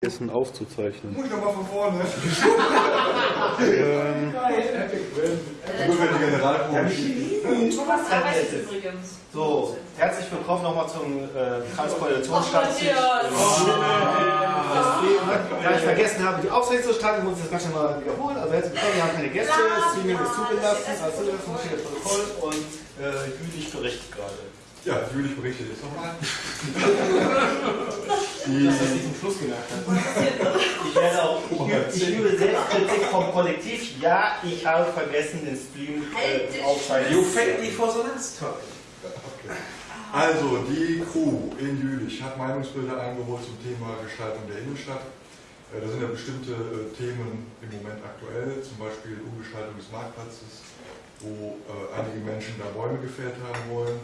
vergessen aufzuzeichnen. Muss ich nochmal von vorne. Ähm, Nur wenn die Generalprobe Thomas arbeitet übrigens. So, herzlich willkommen nochmal zum äh, Transkoordinationsstammtisch. Da ich vergessen habe, die Aufsicht zu starten, muss ich das Ganze mal wiederholen. Also herzlich willkommen, wir haben keine Gäste, Streaming ist zugelassen, als zugelassen steht das Protokoll und äh, Jülich berichtet gerade. Ja, Jülich berichtet jetzt nochmal. Dass das zum Schluss gemerkt hat. Ich werde auch, ich, ich übe Selbstkritik vom Kollektiv. Ja, ich habe vergessen, den Stream äh, aufschalten. You fake me for the last time. Okay. Also, die Crew in Jülich hat Meinungsbilder eingeholt zum Thema Gestaltung der Innenstadt. Äh, Da sind ja bestimmte äh, Themen im Moment aktuell, zum Beispiel Umgestaltung des Marktplatzes, wo äh, einige Menschen da Bäume gefällt haben wollen.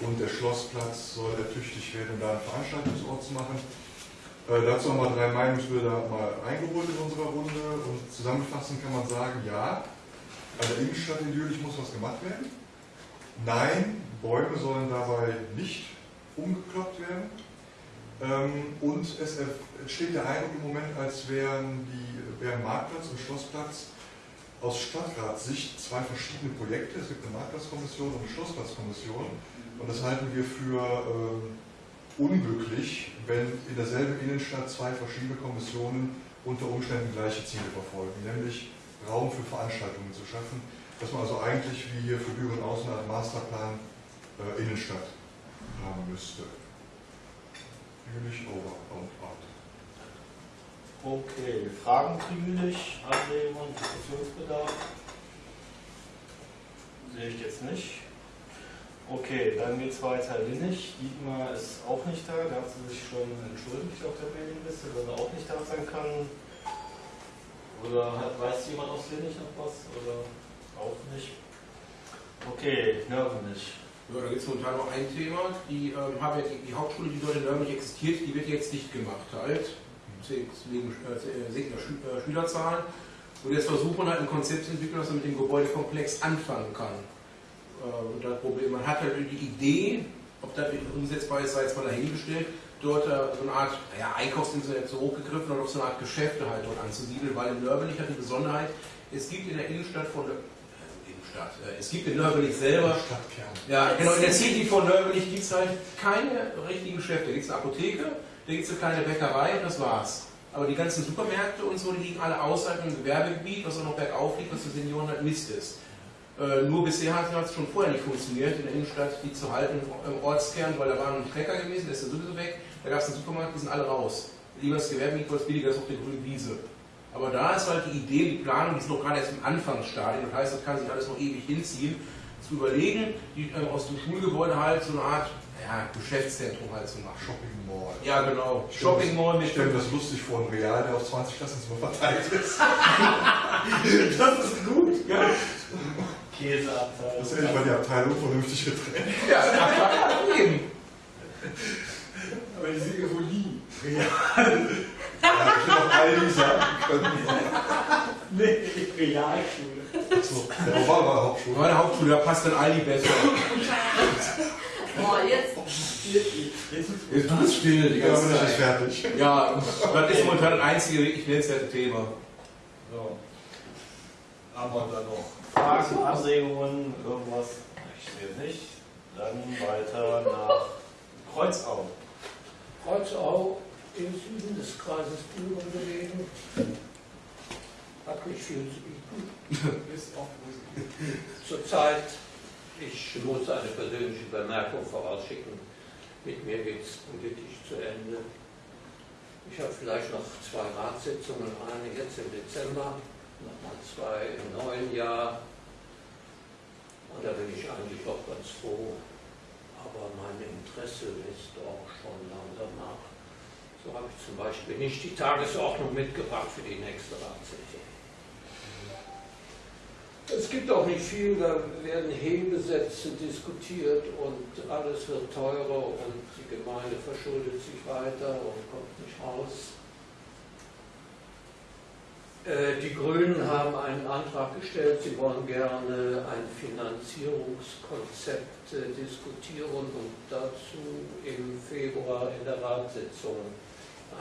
Und der Schlossplatz soll ertüchtigt werden, um da einen Veranstaltungsort zu machen. Äh, dazu haben wir drei Meinungsbilder mal eingeholt in unserer Runde und zusammenfassend kann man sagen, ja, an der Innenstadt in Jülich muss was gemacht werden. Nein, Bäume sollen dabei nicht umgekloppt werden. Ähm, und es entsteht der Eindruck im Moment, als wären, die, wären Marktplatz und Schlossplatz aus Stadtratssicht zwei verschiedene Projekte. Es gibt eine Marktplatzkommission und eine Schlossplatzkommission. Und das halten wir für ähm, unglücklich, wenn in derselben Innenstadt zwei verschiedene Kommissionen unter Umständen gleiche Ziele verfolgen, nämlich Raum für Veranstaltungen zu schaffen, dass man also eigentlich wie hier für Düren Außen einen Masterplan äh, Innenstadt haben müsste. Jülich over und out. Okay, Fragen zu Jülich, Anregungen, Diskussionsbedarf? Sehe ich jetzt nicht. Okay, dann geht es weiter. Linnig, Dietmar ist auch nicht da, da hat sie sich schon entschuldigt auf der Mailingliste, dass er auch nicht da sein kann. Oder hat, weiß jemand aus Linnig noch was? Oder auch nicht? Okay, Nörvenich. Ja, da gibt es momentan noch ein Thema. Die, ähm, haben ja die, die Hauptschule, die dort in Nürnberg existiert, die wird jetzt dicht gemacht halt. Wegen äh, sinkender Schü äh, Schülerzahlen. Und jetzt versuchen halt ein Konzept zu entwickeln, was man mit dem Gebäudekomplex anfangen kann. Äh, das Problem, man hat halt die Idee, ob das umsetzbar ist, sei jetzt mal dahingestellt, dort äh, so eine Art, naja, Einkaufsinsel jetzt so hochgegriffen oder auf so eine Art Geschäfte halt dort anzusiedeln, weil in Nürnberg hat die Besonderheit, es gibt in der Innenstadt von äh, Innenstadt, äh, es gibt in Nürnberg selber Stadtkern. ja, genau. In der City von Nürnberg gibt es halt keine richtigen Geschäfte. Da gibt es eine Apotheke, da gibt es eine kleine Bäckerei und das war's. Aber die ganzen Supermärkte und so, die liegen alle außerhalb im Gewerbegebiet, was auch noch bergauf liegt, was für Senioren halt Mist ist. Äh, nur bisher hat es schon vorher nicht funktioniert, in der Innenstadt die zu halten im Ortskern, weil da war ein Trecker gewesen, der ist ja sowieso weg. Da gab es einen Supermarkt, die sind alle raus. Lieber das Gewerbegebiet, weil es billiger ist auf der grünen Wiese. Aber da ist halt die Idee, die Planung, die ist noch gerade erst im Anfangsstadium. Das heißt, das kann sich alles noch ewig hinziehen, zu überlegen, die, äh, aus dem Schulgebäude halt so eine Art ja, Geschäftszentrum halt zu machen. Shopping Mall. Ja, genau. Shopping Mall mit Ich stelle mir das lustig vor, ein Real, der auf 20 Klassenzimmer verteilt ist. das ist gut. Ja. Käseabteilung. Das ist endlich mal die Abteilung vernünftig getrennt. Ja, ja, eben. Aber die sind irgendwo nie. Real. Ja, ich hätte auch Aldi sagen können. Nee, Realschule. Achso, der war aber Hauptschule. Meine Hauptschule, da passt dann Aldi besser. Boah, jetzt. Jetzt du bist still die Ja, ganze das Zeit. fertig. Ja, das ist momentan das einzige wirklich nennenswerte Thema. So. Aber dann noch Fragen, Anregungen, irgendwas? Ich sehe nicht. Dann weiter nach Kreuzau. Kreuzau im Süden des Kreises Düren gelegen. Hat nicht viel zu bieten. Ist auch Zurzeit, ich muss eine persönliche Bemerkung vorausschicken, mit mir geht es politisch zu Ende. Ich habe vielleicht noch zwei Ratssitzungen, eine jetzt im Dezember, nochmal zwei im neuen Jahr. Und da bin ich eigentlich auch ganz froh. Aber mein Interesse lässt auch schon langsam nach. So habe ich zum Beispiel nicht die Tagesordnung mitgebracht für die nächste Ratssitzung. Es gibt auch nicht viel, da werden Hebesätze diskutiert und alles wird teurer und die Gemeinde verschuldet sich weiter und kommt nicht raus. Äh, Die Grünen haben einen Antrag gestellt, sie wollen gerne ein Finanzierungskonzept äh, diskutieren und dazu im Februar in der Ratssitzung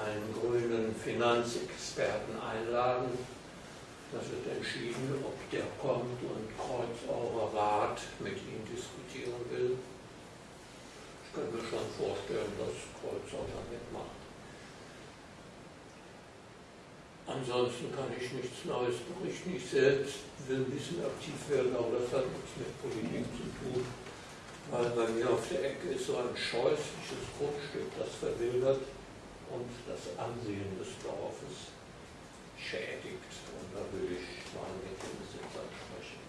einen grünen Finanzexperten einladen. Da wird entschieden, ob der kommt und Kreuzauer Rat mit ihm diskutieren will. Ich kann mir schon vorstellen, dass Kreuzau da mitmacht. Ansonsten kann ich nichts Neues berichten. Ich selbst will ein bisschen aktiv werden, aber das hat nichts mit Politik zu tun. Weil bei mir auf der Ecke ist so ein scheußliches Grundstück, das verwildert und das Ansehen des Dorfes schädigt. Und da will ich mal mit dem Besitzer sprechen.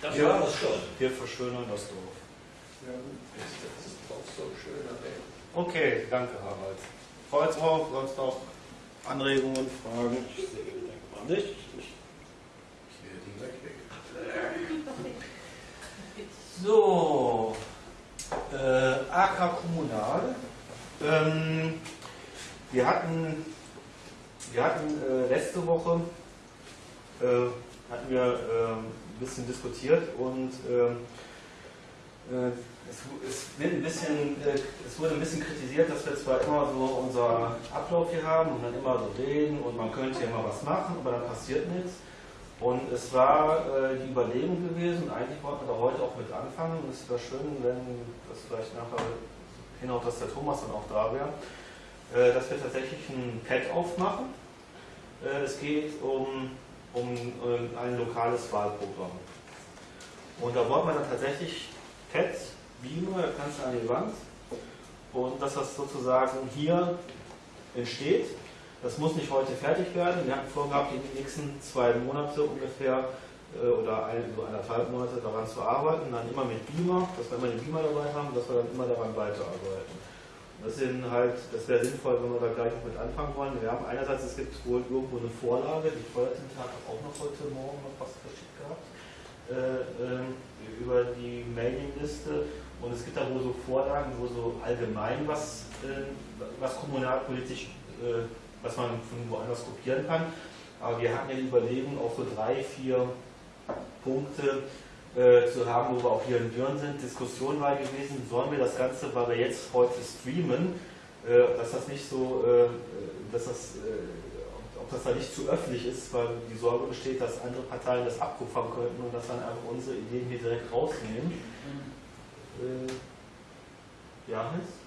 Das Ja. war es schon. Wir verschönern das Dorf. Das ist auch so ein schöner Weg. Okay, danke Harald. Kreuzau, sonst noch Anregungen, Fragen? Ich sehe, denke mal nicht. Ich ihn gleich weg. So, äh, AK Kommunal. Ähm, wir hatten, wir hatten äh, letzte Woche äh, hatten wir äh, ein bisschen diskutiert und ähm, äh, es, es, wird ein bisschen, äh, es wurde ein bisschen kritisiert, dass wir zwar immer so unser Ablauf hier haben und dann immer so reden und man könnte ja mal was machen, aber dann passiert nichts. Und es war äh, die Überlegung gewesen, eigentlich wollten wir da heute auch mit anfangen und es wäre schön, wenn das vielleicht nachher hinhaut, dass der Thomas dann auch da wäre, äh, dass wir tatsächlich ein Pad aufmachen. Äh, es geht um, um äh, ein lokales Wahlprogramm. Und da wollten wir dann tatsächlich Pads, Beamer, kannst du an die Wand und dass das sozusagen hier entsteht. Das muss nicht heute fertig werden. Wir hatten vorgehabt, den nächsten zwei Monate ungefähr äh, oder ein, so anderthalb Monate daran zu arbeiten. Dann immer mit Beamer, dass wir immer den Beamer dabei haben, dass wir dann immer daran weiterarbeiten. Das halt, das wäre sinnvoll, wenn wir da gleich mit anfangen wollen. Wir haben einerseits, es gibt wohl irgendwo eine Vorlage, die Feuertinte hat auch noch heute Morgen noch was verschickt gehabt, äh, ähm, über die Mailingliste. Und es gibt da wohl so Vorlagen, wo so allgemein was, äh, was kommunalpolitisch äh, was man von woanders kopieren kann. Aber wir hatten ja die Überlegung, auch so drei, vier Punkte äh, zu haben, wo wir auch hier in Dürren sind. Diskussion war gewesen, sollen wir das Ganze, weil wir jetzt heute streamen, äh, dass das nicht so, äh, dass das, äh, ob das da nicht zu öffentlich ist, weil die Sorge besteht, dass andere Parteien das abkupfern könnten und dass dann einfach unsere Ideen hier direkt rausnehmen. Äh, ja, Hans?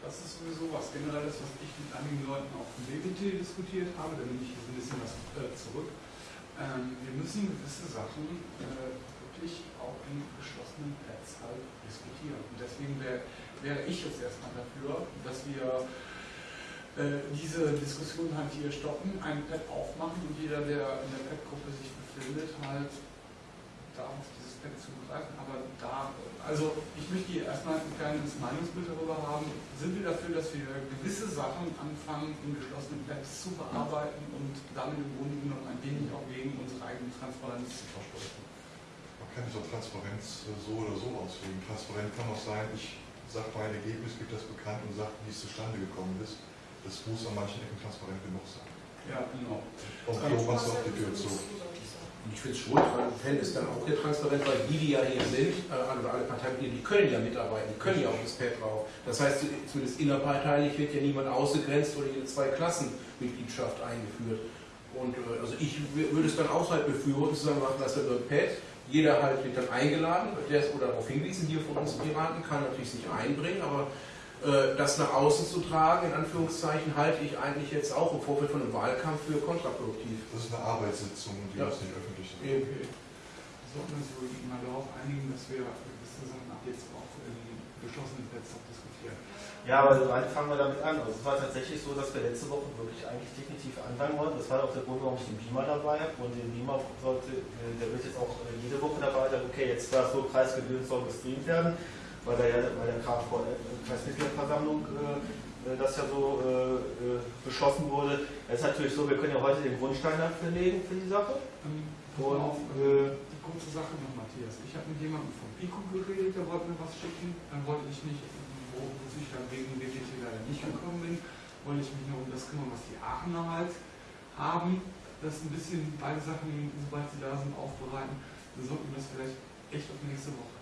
Das ist sowieso was Generelles, was ich mit einigen Leuten auf dem BBT diskutiert habe. Da nehme ich ein bisschen was äh, zurück. Ähm, wir müssen gewisse Sachen äh, wirklich auch in geschlossenen Pads halt diskutieren. Und deswegen wär, wäre ich jetzt erstmal dafür, dass wir äh, diese Diskussion halt hier stoppen, ein Pad aufmachen und jeder, der in der Pad-Gruppe sich befindet, halt darf auf dieses Pad zugreifen. Aber da, also ich möchte hier erstmal ein kleines Meinungsbild darüber haben. Sind wir dafür, dass wir gewisse Sachen anfangen, in geschlossenen Pads zu bearbeiten und damit im Grunde genommen ein wenig auch gegen unsere eigene Transparenz zu verstoßen? Man kann so Transparenz äh, so oder so auslegen. Transparent kann auch sein, ich sage mein Ergebnis, gebe das bekannt und sage, wie es zustande gekommen ist. Das muss an manchen Ecken transparent genug sein. Ja, genau. Und so machst du auch die Tür zu. Und ich finde es schon, fände es dann auch hier transparent, weil die, die ja hier sind, äh, oder alle Parteimitglieder, die können ja mitarbeiten, die können ja auf das Pad drauf. Das heißt, zumindest innerparteilich wird ja niemand ausgegrenzt oder jede zwei Klassenmitgliedschaft eingeführt. Und äh, also ich würde es dann auch halt befürworten, zu sagen, machen das über Pad. Jeder halt wird dann eingeladen, der ist oder darauf hingewiesen, hier von uns Piraten kann natürlich sich einbringen, aber das nach außen zu tragen, in Anführungszeichen, halte ich eigentlich jetzt auch im Vorfeld von einem Wahlkampf für kontraproduktiv. Das ist eine Arbeitssitzung, die Ja. muss nicht öffentlich sein. Eben. Sollten wir uns wohl mal darauf einigen, dass wir gewisse Sachen ab jetzt auch in geschlossenen auch diskutieren. Ja, aber wann fangen wir damit an? Also es war tatsächlich so, dass wir letzte Woche wirklich eigentlich definitiv anfangen wollten. Das war auch der Grund, warum ich den Beamer dabei habe. Und den Beamer sollte, äh, der wird jetzt auch äh, jede Woche dabei sein. Okay, jetzt war es so, Kreisgebühren soll gestreamt werden, weil der ja bei der äh, Kreismitgliederversammlung äh, äh, das ja so äh, äh, beschlossen wurde. Es ist natürlich so, wir können ja heute den Grundstein dafür legen für die Sache. Ähm, Und, auf, äh, die kurze Sache noch, Matthias. Ich habe mit jemandem vom Pico geredet, der wollte mir was schicken. Dann wollte ich mich, wo ich dann wegen BTT leider nicht gekommen bin, wollte ich mich noch um das kümmern, was die Aachener halt haben. Das ein bisschen beide Sachen, sobald sie da sind, aufbereiten. Dann sollten wir das vielleicht echt auf nächste Woche.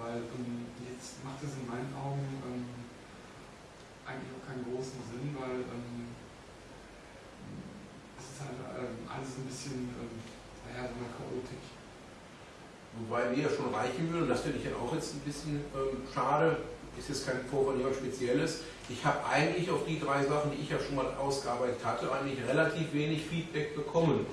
Weil ähm, jetzt macht es in meinen Augen ähm, eigentlich auch keinen großen Sinn, weil ähm, es ist halt ähm, alles ein bisschen, ähm, naja, so eine Chaotik. Wobei mir ja schon reichen würde, und das finde ich ja auch jetzt ein bisschen ähm, schade, ist jetzt kein Vorwurf jemand Spezielles. Ich habe eigentlich auf die drei Sachen, die ich ja schon mal ausgearbeitet hatte, eigentlich relativ wenig Feedback bekommen.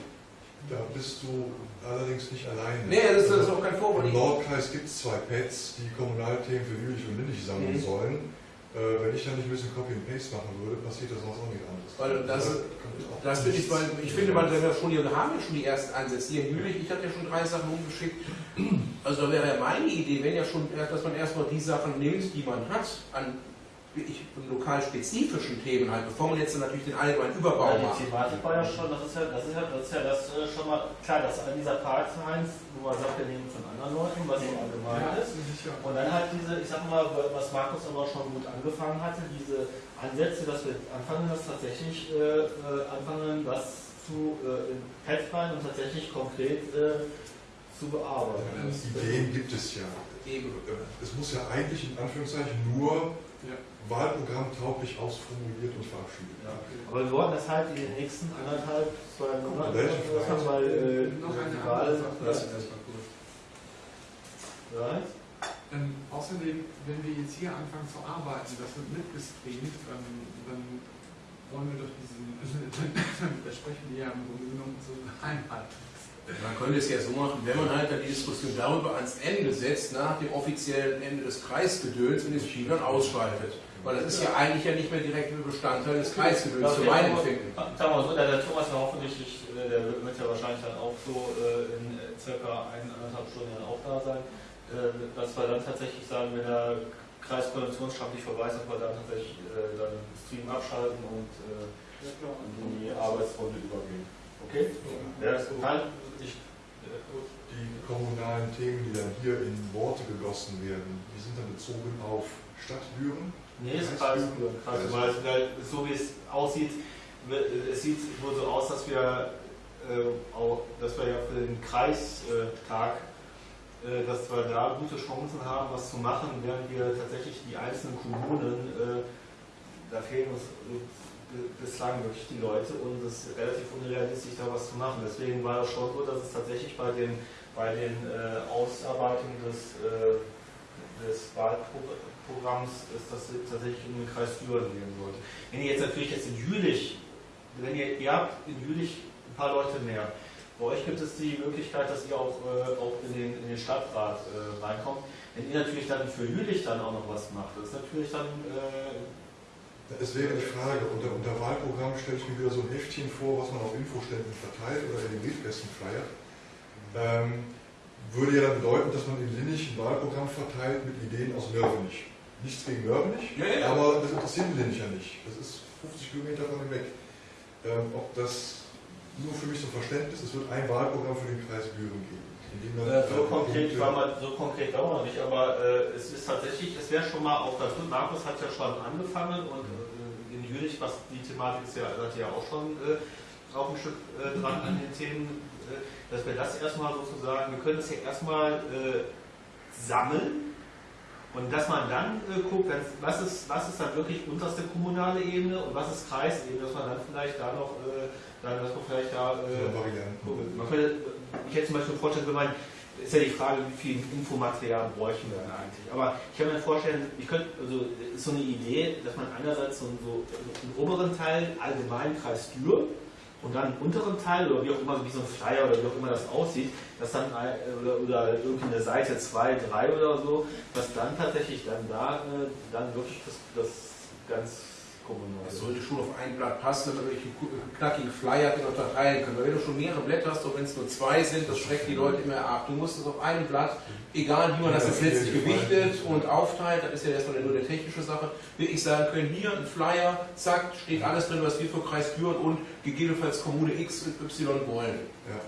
Da bist du allerdings nicht alleine. Nee, das ist, das ist auch kein Vorwurf. Im Nordkreis gibt es zwei Pads, die Kommunalthemen für Jülich und Lindig sammeln Mhm. sollen. Äh, wenn ich da nicht ein bisschen Copy and Paste machen würde, passiert das sonst auch nicht anderes. Weil das- Da kommt auch Das finde ich, weil ich finde, man, wenn wir schon hier, wir haben ja schon die ersten Ansätze. Hier in Jülich, ich hatte ja schon drei Sachen umgeschickt. Also da wäre ja meine Idee, wenn ja schon, dass man erstmal die Sachen nimmt, die man hat, an wirklich lokal spezifischen Themen halt, bevor man jetzt dann natürlich den allgemeinen Überbau Ja, macht. die Thematik war ja schon, das ist ja das, ist ja, das, ist ja das äh, schon mal, klar, dass an dieser Part 1, wo man sagt, wir nehmen von anderen Leuten, was so allgemein ist. sicher. Und dann halt diese, ich sag mal, was Markus aber schon gut angefangen hatte, diese Ansätze, dass wir anfangen, das tatsächlich äh, äh, anfangen, das zu äh, und tatsächlich konkret äh, zu bearbeiten. Ja, Ideen gibt es ja. Eben. Es muss ja eigentlich in Anführungszeichen nur Ja. Wahlprogramm tauglich ausformuliert und verabschiedet Ja. Aber wir wollen das halt in den nächsten anderthalb, zwei Monaten Welche machen, weil äh, Noch eine die Wahl Sache. Das ist erstmal gut. Ja. Ähm, außerdem, wenn wir jetzt hier anfangen zu arbeiten, das wird mitgestreamt, ähm, dann wollen wir doch diesen, dann versprechen wir ja im Grunde genommen so Einheit. Man könnte es ja so machen, wenn man halt dann die Diskussion darüber ans Ende setzt, nach dem offiziellen Ende des Kreisgedöns und das Spiel dann ausschaltet. Weil das ist ja eigentlich ja nicht mehr direkt ein Bestandteil des Kreisgedöns, zu meinem Empfinden. Sagen wir mal so, der, der Thomas war hoffentlich, äh, der wird ja wahrscheinlich dann auch so äh, in äh, circa eineinhalb Stunden dann auch da sein, äh, dass wir dann tatsächlich sagen, wenn der Kreiskoordinationsstab nicht verweist, dass wir dann tatsächlich äh, dann Stream abschalten und äh, in die Arbeitsrunde übergehen. Okay? Ja, das kann ich. Die kommunalen Themen, die dann hier in Worte gegossen werden, die sind dann bezogen auf Stadtbüren. Nee, es ist Kreisbüren. Kreisbüren, weil, weil so wie es aussieht, es sieht wohl so aus, dass wir, äh, auch, dass wir ja für den Kreistag, äh, dass wir da gute Chancen haben, was zu machen, während wir tatsächlich die einzelnen Kommunen, äh, da fehlen uns bislang wirklich die Leute und es ist relativ unrealistisch, da was zu machen. Deswegen war es schon so, dass es tatsächlich bei den, bei den äh, Ausarbeitungen des, äh, des Wahlprogramms ist, dass es tatsächlich in den Kreis Düren gehen sollte. Wenn ihr jetzt natürlich jetzt in Jülich, wenn ihr, ihr habt in Jülich ein paar Leute mehr, bei euch gibt es die Möglichkeit, dass ihr auch, äh, auch in, den, in den Stadtrat äh, reinkommt. Wenn ihr natürlich dann für Jülich dann auch noch was macht, das ist natürlich dann äh, Es wäre die Frage, unter, unter Wahlprogramm stelle ich mir wieder so ein Heftchen vor, was man auf Infoständen verteilt oder in den Briefkästen flyert. Ähm, würde ja dann bedeuten, dass man in Linnig ein Wahlprogramm verteilt mit Ideen aus Nörvenich. Nichts gegen Nörvenich, Ja, ja. aber das interessiert Linnig ja nicht. Das ist 50 Kilometer von ihm weg. Ähm, ob das nur für mich zum Verständnis, es wird ein Wahlprogramm für den Kreis Büren geben. dem Äh, so konkret war man, so konkret war man nicht, aber äh, es ist tatsächlich, es wäre schon mal auch gut. Markus hat ja schon angefangen und äh, in Jülich, was die Thematik ist ja, seid ihr ja auch schon äh, auch ein Stück äh, dran an den Themen, äh, dass wir das erstmal sozusagen, wir können es ja erstmal äh, sammeln und dass man dann äh, guckt, was ist, was ist dann wirklich unterste kommunale Ebene und was ist Kreisebene, dass man dann vielleicht da noch, äh, dann, dass man vielleicht da so äh, man könnte, ich hätte zum Beispiel vorstellen, wenn man, ist ja die Frage, wie viel Infomaterial bräuchten wir denn eigentlich. Aber ich kann mir vorstellen, ich könnte, also ist so eine Idee, dass man einerseits so, so einen oberen Teil Allgemeinkreis Dürr und dann einen unteren Teil oder wie auch immer, wie so ein Flyer oder wie auch immer das aussieht, dass dann ein- oder, oder irgendwie Seite 2, 3 oder so, dass dann tatsächlich dann da äh, dann wirklich das, das ganz Das sollte schon auf ein Blatt passen, damit wirklich einen knackigen Flyer unterteilen können. Weil wenn du schon mehrere Blätter hast, auch wenn es nur zwei sind, das schreckt die Leute immer ab. Du musst es auf einem Blatt, egal wie man das jetzt letztlich gewichtet und aufteilt, das ist ja erstmal nur eine technische Sache, wirklich sagen können, hier ein Flyer, zack, steht alles drin, was wir für Kreis führen und gegebenenfalls Kommune X und Y wollen. Ja.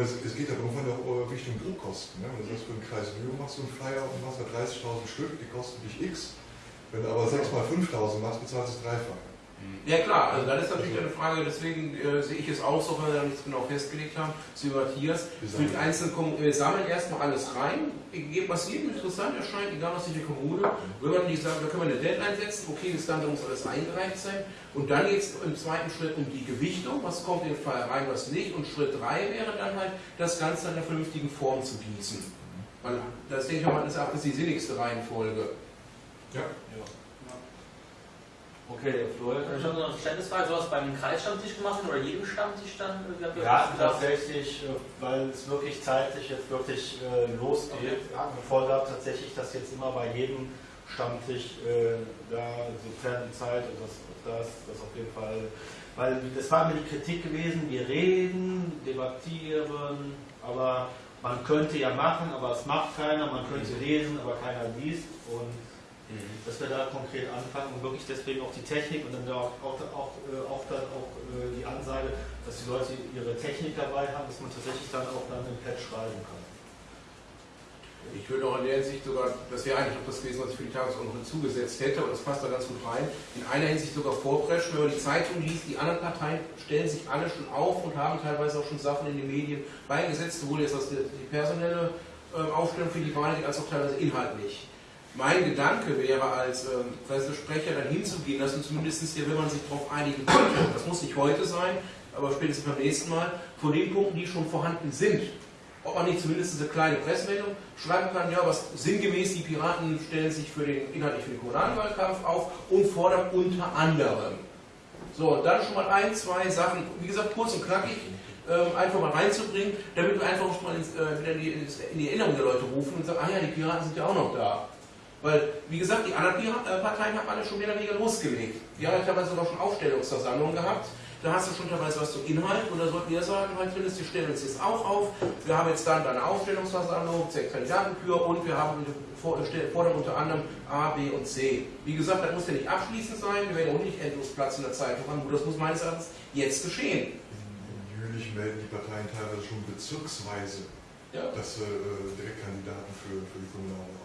Es, geht ja irgendwann auch äh, Richtung Druckkosten. Ne? Wenn du sagst, für den Kreis Lübeck machst du einen Flyer und machst da 30.000 Stück, die kosten dich X. Wenn du aber 6 mal 5.000 machst, bezahlst du das Dreifache. Ja klar, also das ist natürlich eine Frage, deswegen äh, sehe ich es auch so, wenn wir da nichts genau festgelegt haben, zu Matthias. Für die einzelnen Kommunen, wir sammeln erstmal alles rein, was jedem interessant erscheint, egal was die Kommune, wenn man die sagt, da können wir eine Deadline setzen, okay, bis dann muss alles eingereicht sein. Und dann geht es im zweiten Schritt um die Gewichtung, was kommt in den Fall rein, was nicht. Und Schritt 3 wäre dann halt, das Ganze in einer vernünftigen Form zu gießen. Weil das denke ich mal, das ist die sinnigste Reihenfolge. Ja. Ja. Okay, Florian. Ich habe noch eine Verständnisfrage, sowas beim Kreisstammtisch gemacht oder jedem Stammtisch dann? Ja, tatsächlich, äh, weil es wirklich zeitlich jetzt wirklich äh, losgeht. Ja, vorgab tatsächlich, dass jetzt immer bei jedem Stammtisch äh, da, sofern die Zeit und das, das, das auf jeden Fall, weil das war mir die Kritik gewesen, wir reden, debattieren, aber man könnte ja machen, aber es macht keiner, man könnte lesen, aber keiner liest und dass wir da konkret anfangen und wirklich deswegen auch die Technik und dann auch, auch, auch, äh, auch, dann auch äh, die Ansage, dass die Leute ihre Technik dabei haben, dass man tatsächlich dann auch dann im Pad schreiben kann. Ich würde auch in der Hinsicht sogar, das wäre eigentlich auch das gewesen, was ich für die Tagesordnung hinzugesetzt hätte, und das passt da ganz gut rein, in einer Hinsicht sogar vorpreschen, wenn man die Zeitung liest, die anderen Parteien stellen sich alle schon auf und haben teilweise auch schon Sachen in den Medien beigesetzt, sowohl jetzt was die, die personelle äh, Aufstellung für die Wahl als auch teilweise inhaltlich. Mein Gedanke wäre, als ähm, Pressesprecher dann hinzugehen, dass man zumindest hier, wenn man sich darauf einigen könnte, das muss nicht heute sein, aber spätestens beim nächsten Mal, von den Punkten, die schon vorhanden sind, ob man nicht zumindest eine kleine Pressemeldung schreiben kann, ja, was sinngemäß die Piraten stellen sich für den inhaltlich für den Kommunalwahlkampf auf und fordern unter anderem. So, dann schon mal ein, zwei Sachen, wie gesagt, kurz und knackig, ähm, einfach mal reinzubringen, damit wir einfach schon mal ins, äh, wieder in die, in die Erinnerung der Leute rufen und sagen, ah ja, die Piraten sind ja auch noch da. Weil, wie gesagt, die anderen Parteien haben alle schon mehr oder weniger losgelegt. Die haben ja teilweise sogar schon Aufstellungsversammlungen gehabt. Da hast du schon teilweise was zum Inhalt und da sollten wir sagen, halt, wir stellen uns jetzt auch auf. Wir haben jetzt dann eine Aufstellungsversammlung, sechs Kandidatenkür und wir haben fordern unter anderem A, B und C. Wie gesagt, das muss ja nicht abschließend sein, wir werden auch nicht endlos Platz in der Zeitung haben. Das muss meines Erachtens jetzt geschehen. In Jülich melden die Parteien teilweise schon bezirksweise, Ja. dass sie äh, Direktkandidaten für, für die Kommunalwahl.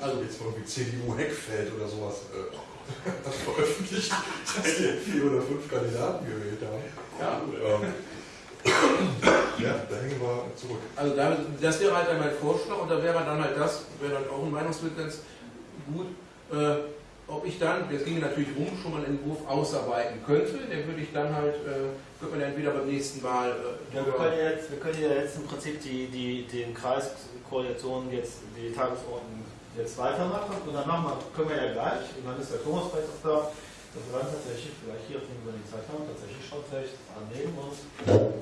Also- Also jetzt mal irgendwie CDU Heckfeld oder sowas äh, das veröffentlicht, dass die vier oder fünf Kandidaten gewählt haben. Ja. Ähm, ja, da hängen wir zurück. Also damit, das wäre halt dann mein Vorschlag und da wäre dann halt das, wäre dann auch ein Meinungsbild ganz gut, äh, ob ich dann, das ginge natürlich rum, schon mal einen Entwurf ausarbeiten könnte, den würde ich dann halt, äh, könnte man entweder beim nächsten Mal äh, Ja, wir, können ja jetzt, wir können ja jetzt im Prinzip die, die, den Kreiskoalitionen jetzt, die Tagesordnung jetzt weitermachen und dann machen wir, können wir ja gleich, und dann ist der Thomas vielleicht auch da, dass wir dann tatsächlich vielleicht hier, wenn wir die Zeit haben, tatsächlich schon vielleicht annehmen und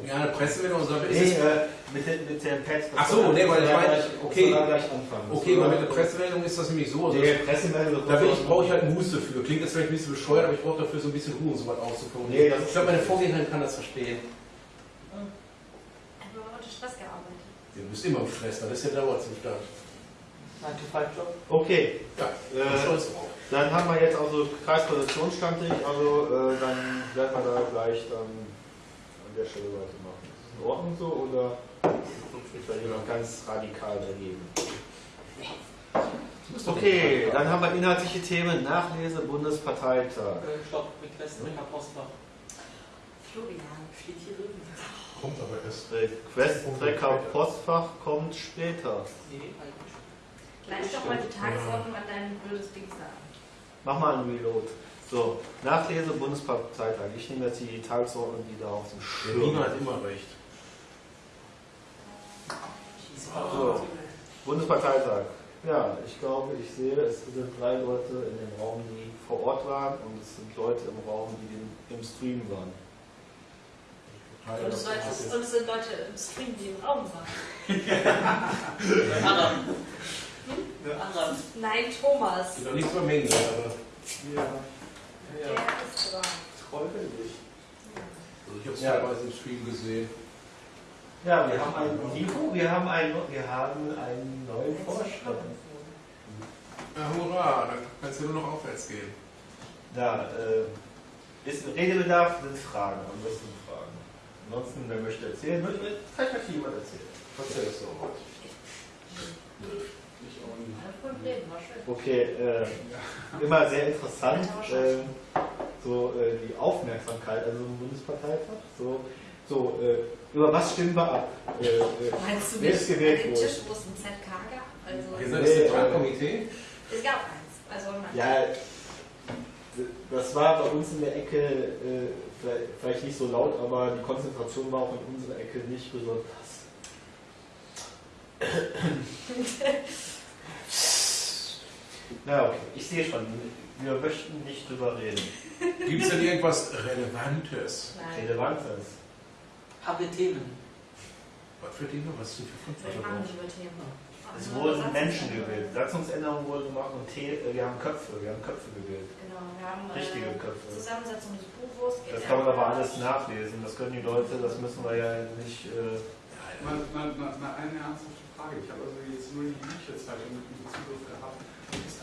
ja, eine Pressemeldung und so, ist Nee, es, äh, mit, den- mit dem Pad. das Ach so, soll- nee, weil ich meine, gleich- okay. gleich anfangen. okay, weil mit der Pressemeldung ist das nämlich so, also Nee, Pressemeldung. da bin ich, brauche ich halt Muße für. Klingt jetzt vielleicht ein bisschen bescheuert, aber ich brauche dafür so ein bisschen Ruhe, um so was Nee, auszuformulieren. das ist- ich glaube, meine Vorgängerin kann das verstehen. Ich habe unter Stress gearbeitet. Du bist immer im Stress, das ist ja Dauerzustand. 9-to-5-Job? Okay, Ja, äh, dann haben wir jetzt also Kreispositionsstammtisch, also äh, dann werden wir da gleich dann an der Stelle weitermachen. Ist das in Ordnung so oder ist da jemand ganz radikal dagegen? Okay, dann haben wir inhaltliche Themen. Nachlese Bundesparteitag. Äh, Stopp, mit Westbringer Postfach. Florian. Steht hier drin. Kommt aber erst. Äh, Questtrecker Postfach kommt später. Nee, eigentlich. Gleich doch mal die Tagesordnung an deinem blödes Ding sagen. Mach mal einen Reload. So, Nachlese Bundesparteitag. Ich nehme jetzt die Tagesordnung wieder auf den Der Schirm. Nina hat immer recht. So. Bundesparteitag. Ja, ich glaube, ich sehe, es sind drei Leute in dem Raum, die vor Ort waren und es sind Leute im Raum, die den, im Stream waren. Und es, Leute, und es sind Leute im Stream, die im Raum waren. Anderen. Nein, Thomas. Nichts über Mengen, aber Ja, Der ist dran. Freudig. also ich habe es Ja. teilweise im Stream gesehen. Ja, wir haben einen Nico, wir haben einen, wir haben einen neuen Vorstand. Ja, hurra, dann kannst du nur noch aufwärts gehen. Ja, äh, ist ein Redebedarf, sind Fragen, am besten Fragen. Ansonsten, wer möchte erzählen, möchte, vielleicht möchte jemand erzählen. Was. Ich auch nicht. War schön. Okay, äh, immer sehr interessant. Äh, so äh, die Aufmerksamkeit, also im Bundesparteitag, so, so äh, über was stimmen wir ab? Äh, äh, Meinst du wer nicht ist an gewählt dem worden? Tisch, wo es ein ZK gab? Also, seid das Nee, Zentralkomitee? es gab eins. Also, Ja, das war bei uns in der Ecke äh, vielleicht- vielleicht nicht so laut, aber die Konzentration war auch in unserer Ecke nicht besonders. Na okay, ich sehe schon, wir möchten nicht drüber reden. Gibt es denn irgendwas Relevantes? Nein. Relevantes. Haben wir Themen? Was für Dinge? Was sind für über Themen. Es wurden. Menschen gewählt, Satzungsänderungen wurden gemacht und T äh, wir haben Köpfe, wir haben Köpfe gewählt. Genau, wir haben Richtige äh, Köpfe. Zusammensetzung des Buchwurst. Das kann man aber alles nachlesen, das können die Leute, das müssen wir ja nicht. Äh, Mal, mal, mal, mal eine ernsthafte Frage. Ich habe also jetzt nur die Bücherzeitung mit dem Zugriff gehabt.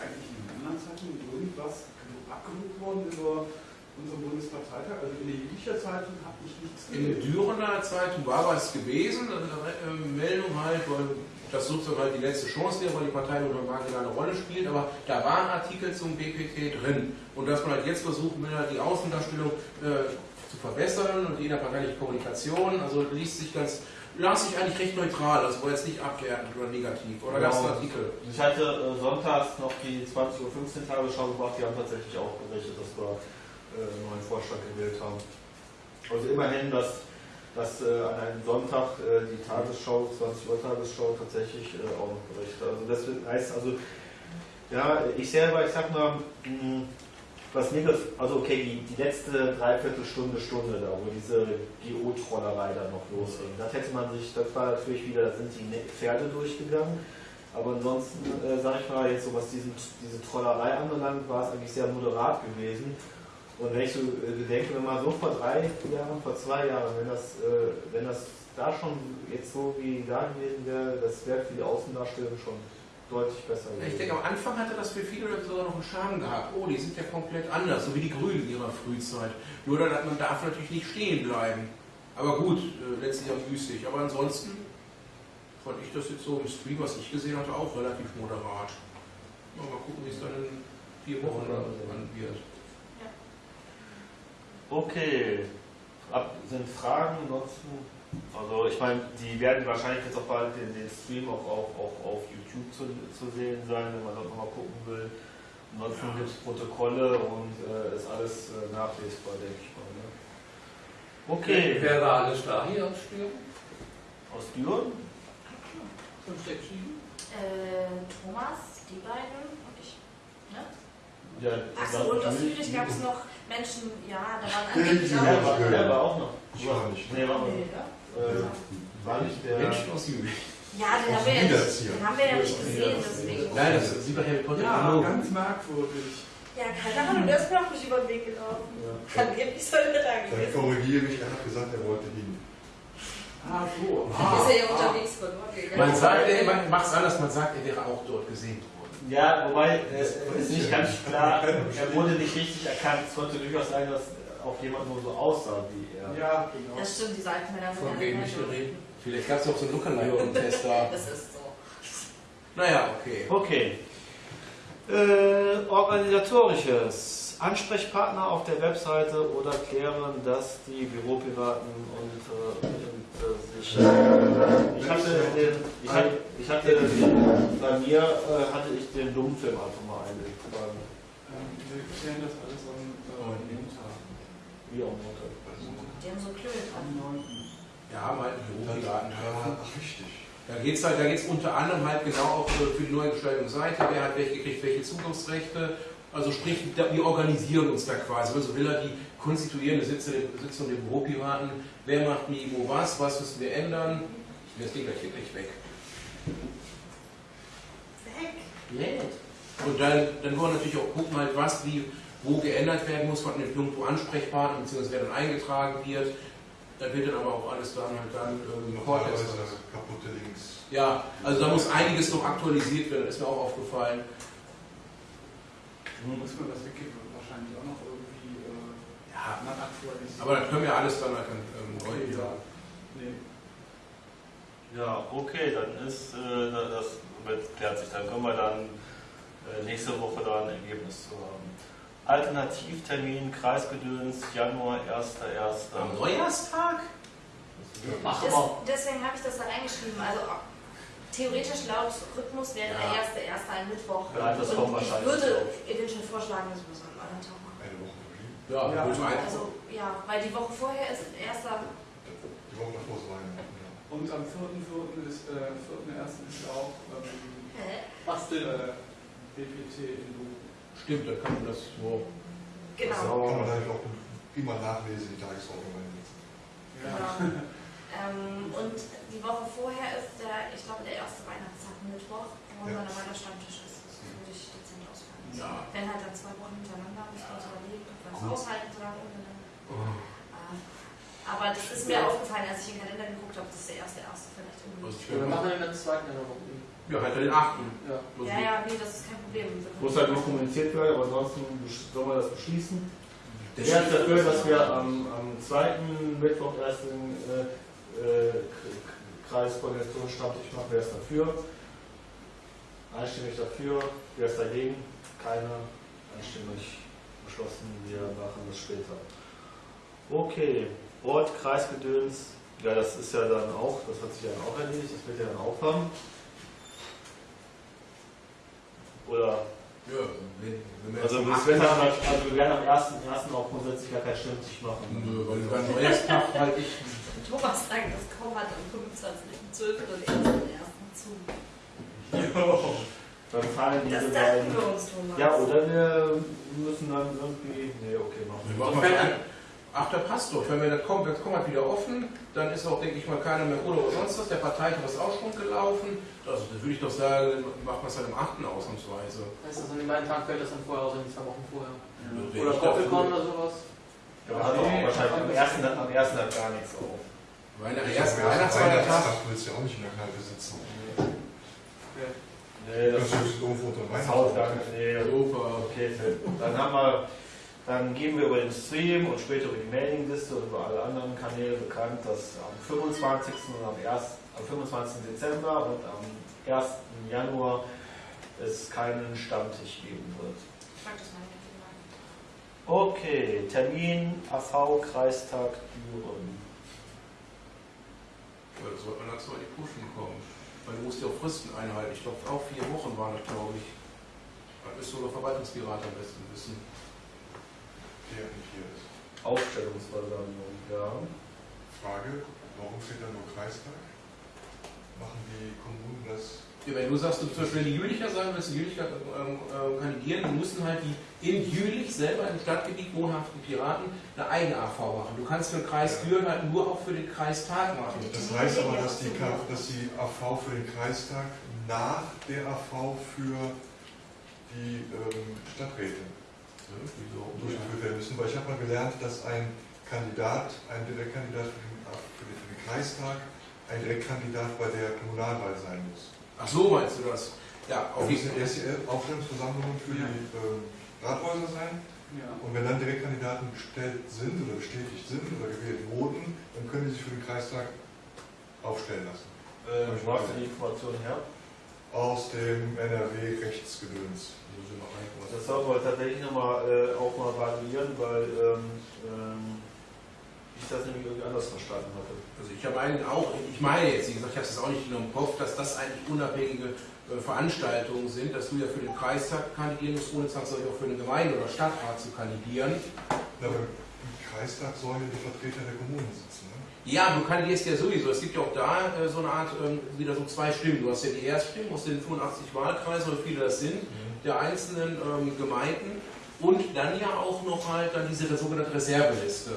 Eigentlich in den anderen Zeitungen irgendwas abgedruckt worden über unseren Bundesparteitag? Also in der Bücherzeitung habe ich nichts In der Dürener Zeitung war was gewesen, eine Meldung halt, weil das sozusagen halt die letzte Chance wäre, weil die Partei nur eine Rolle spielt, aber da waren Artikel zum BPT drin. Und dass man halt jetzt versucht, will die Außendarstellung äh, zu verbessern und innerparteiliche Kommunikation, also liest sich ganz, las sich eigentlich recht neutral, also war jetzt nicht abwertend oder negativ. Oder gab es Genau. Artikel? Ich hatte äh, sonntags noch die 20.15 Uhr Tagesschau gemacht, die haben tatsächlich auch berichtet, dass wir äh, einen neuen Vorstand gewählt haben. Also immerhin, dass, dass äh, an einem Sonntag äh, die Tagesschau, 20 Uhr Tagesschau tatsächlich äh, auch noch berichtet. Also das heißt also, ja, ich selber, ich sag mal, mh, was mir das, also okay, die, die letzte Dreiviertelstunde, Stunde da, wo diese GO-Trollerei da noch losging, das hätte man sich, das war natürlich wieder, da sind die Ne- Pferde durchgegangen. Aber ansonsten, äh, sag ich mal, jetzt so was diesen, diese Trollerei anbelangt, war es eigentlich sehr moderat gewesen. Und wenn ich so äh, gedenke, wenn man so vor drei Jahren, vor zwei Jahren, wenn das, äh, wenn das da schon jetzt so wie da gewesen wäre, das wäre für die Außendarstellung schon deutlich besser Ich gewesen. denke, am Anfang hatte das für viele Leute sogar noch einen Charme gehabt. Oh, die sind ja komplett anders, so wie die Grünen in ihrer Frühzeit. Nur dann, man darf natürlich nicht stehen bleiben. Aber gut, äh, letztlich auch müßig. Aber ansonsten fand ich das jetzt so im Stream, was ich gesehen hatte, auch relativ moderat. Mal, mal gucken, wie es dann in vier Wochen dann wird. Okay. Ab, sind Fragen ansonsten? Also ich meine, die werden wahrscheinlich jetzt auch bald den, den Stream auch, auch, auch auf YouTube zu, zu sehen sein, wenn man dort nochmal gucken will. Ansonsten gibt es Protokolle und äh, ist alles äh, nachlesbar, denke ich mal. Ne? Okay. Wer war alles da hier aus Stürmen? Aus Düren? 5, 6, 7? Äh, Thomas, die beiden und ich. Ne? Ja, Achso, und aus Jülich gab es noch Menschen, ja, da waren auch. Der war, auch noch. Ich war nicht. Nee, war, Nee, ne? Äh, war nicht der. Menschen aus Jülich. Ja, den haben, wir ja nicht, den haben wir ja nicht gesehen, deswegen. Nein, das sieht bei Harry Potter Ja, genau. ganz merkwürdig. Ja, keine Ahnung, der ist mir auch nicht über den Weg gelaufen. Ja. Angeblich soll er da Dann gewesen. korrigiere mich, er hat gesagt, er wollte ihn. Ah, so. Dann ist er ja unterwegs verloren gegangen. Man sagt, man macht es anders, man sagt, er wäre auch dort gesehen worden. Ja, wobei es ist nicht ganz klar, er wurde nicht richtig erkannt. Es konnte durchaus sein, dass auch jemand nur so aussah wie er. Ja, genau. Das stimmt, die Seitenmänner sind Von ja wem nicht ich mehr so. rede? Vielleicht gab es auch so einen Lookalike-Test da. Das ist so. Naja, okay. Okay. Äh, organisatorisches. Ansprechpartner auf der Webseite oder klären, dass die Büropiraten und, äh, und äh, sich. ich hatte, den, ich hatte, ich hatte bei mir äh, hatte ich den Dummfilm einfach mal eingetragen. Ähm, wir klären das alles am äh, Wie am Montag. Die haben so Klönen Am dran. 9. Ja, mal einen Büropiraten Ja, richtig. Da geht es halt, da geht's unter anderem halt genau auch für für die Neugestaltung Seite, wer hat welche gekriegt, welche Zugriffsrechte. Also sprich, da- wir organisieren uns da quasi. Also will er die konstituierende Sitzung, Sitzung der Büropiraten, wer macht wie, wo was, was müssen wir ändern. Das Ding gleich hier gleich weg. Weg. Und dann, dann wollen wir natürlich auch gucken, halt, was wie wo geändert werden muss, von dem irgendwo Ansprechpartner, beziehungsweise wer dann eingetragen wird. Da wird dann aber auch alles dann halt dann ähm, kaputte Links. Ja, also da muss einiges noch aktualisiert werden, das ist mir auch aufgefallen. Muss man das wirklich wahrscheinlich auch noch irgendwie äh, Ja, aktualisieren. aber das können wir alles dann halt ähm, neu wieder. Nee. Ja, okay, dann ist äh, das klärt sich. Dann können wir dann äh, nächste Woche da ein Ergebnis zu haben. Alternativtermin Kreisgedöns Januar 1.1. Am Neujahrstag? Wir. deswegen habe ich das da reingeschrieben. Also theoretisch laut Rhythmus wäre der Ja. erste, erste ein Mittwoch. Ja, das Und ich würde eventuell vorschlagen, dass wir so einen anderen Tag machen. Eine Woche. Ja, Ja. meinen. Also ja, weil die Woche vorher ist erster. Die Woche davor ist Weihnachten. Und am 4.4. ist, äh, 4.1. ist auch ähm, Hä? Was denn? äh, BPT in Bochum. Stimmt, dann kann man das so. Genau. Kann man natürlich auch immer nachlesen, die Tagesordnung einsetzen. genau. ähm, und die Woche vorher ist der, ich glaube, der erste Weihnachtstag Mittwoch, wo Ja. dann der Stammtisch ist. Das würde ich dezent ausfallen. Ja. Wenn halt dann zwei Wochen hintereinander, muss man uns überlegen, ob wir das Gut. aushalten so lange untereinander. Äh, Aber das ist mir aufgefallen, als ich in den Kalender geguckt habe, dass der erste erste vielleicht irgendwie. Wir machen den ganzen zweiten Januar. Ja, halt den 8. Ja. Ja, ja, nee, das ist kein Problem. Muss halt nicht kommuniziert werden, aber ansonsten besch- soll man das beschließen. Der Wer ist dafür, dass wir am, am zweiten Mittwoch erst den äh, äh, Kreiskoordinationsstammtisch machen? Wer ist dafür? Einstimmig dafür. Wer ist dagegen? Keiner. Einstimmig beschlossen. Wir machen das später. Okay. Ort, Kreisgedöns. Ja, das ist ja dann auch, das hat sich ja dann auch erledigt. Das wird ja dann auch haben. Oder Ja, wenn, wenn wir also, am das wird 8. dann, halt- also wir werden am 1.1. auch grundsätzlich gar kein Stimmtisch machen. Nö, weil beim Neujahrstag halt ich. Thomas sagt, das kaum hat am 25.12. und 1.1. zu. Dann fallen diese beiden. wir. Ja, oder wir müssen dann irgendwie. Nee, okay, machen Wir wir. machen. Ach, der passt doch. Wenn wir das kommt, das kommt halt wieder offen, dann ist auch, denke ich mal, keiner mehr oder sonst was. Der Parteitag ist auch schon gelaufen. Also, da würde ich doch sagen, macht man es halt am 8. ausnahmsweise. Heißt das, an den beiden Tagen fällt das dann vorher aus, in zwei Wochen vorher? Wäre Oder Doppelkorn oder sowas? Ja, hat auch wahrscheinlich am ersten, am ersten hat gar nichts auf. Weil der Ich erste glaub, Weihnachtsfeiertag. Weihnachtstag willst du ja auch nicht in der Kneipe sitzen. Nee, Das das, ist irgendwo unter das Weihnachten. Nee, Super. okay. Dann haben wir. Dann geben wir über den Stream und später über die Mailingliste und über alle anderen Kanäle bekannt, dass am 25. und am, 1., am 25. Dezember und am 1. Januar es keinen Stammtisch geben wird. Ich frag das mal nicht. Okay, Termin AV Kreistag Düren. Ja, das sollte man dazu in die Puschen kommen. Weil du musst ja auch Fristen einhalten. Ich glaube, auch vier Wochen waren das, glaube ich. Das müsste sogar Verwaltungsberater am besten wissen. Der nicht hier ist. Aufstellungsversammlung, ja. Frage, warum steht da nur Kreistag? Machen die Kommunen das? Ja, wenn du sagst, du zum Beispiel die Jülicher sagen willst, in Jülicher ähm, ähm, kandidieren, dann müssen halt die in Jülich selber im Stadtgebiet wohnhaften Piraten eine eigene AV machen. Du kannst für den Kreis Ja. Düren halt nur auch für den Kreistag machen. Das heißt aber, dass die, dass die AV für den Kreistag nach der AV für die ähm, Stadträte Ja, wieso? durchgeführt werden müssen. Weil ich habe mal gelernt, dass ein Kandidat, ein Direktkandidat für den, für den, für den Kreistag, ein Direktkandidat bei der Kommunalwahl sein muss. Ach so meinst du das? Ja, auf jeden müssen erst die Aufstellungsversammlungen für Ja. die ähm, Rathäuser sein. Ja. Und wenn dann Direktkandidaten bestellt sind oder bestätigt sind oder gewählt wurden, dann können die sich für den Kreistag aufstellen lassen. Äh, wo hast du die Information her? Aus dem NRW-Rechtsgedöns. Das sollten wir tatsächlich nochmal äh, auch mal variieren, weil ähm, ähm, ich das nämlich irgendwie anders verstanden hatte. Also ich habe einen auch, ich meine jetzt, wie gesagt, ich habe es auch nicht genau im Kopf, dass das eigentlich unabhängige äh, Veranstaltungen sind, dass du ja für den Kreistag kandidieren musst, ohne zwangsläufig auch für eine Gemeinde oder Stadtrat zu kandidieren. Na, aber im Kreistag sollen ja die Vertreter der Kommunen sitzen. Ne? Ja, du kandidierst ja sowieso. Es gibt ja auch da äh, so eine Art, ähm, wieder so zwei Stimmen. Du hast ja die Erststimmen aus den 85 Wahlkreisen, oder viele das sind, der einzelnen ähm, Gemeinden und dann ja auch noch halt dann diese sogenannte Reserveliste,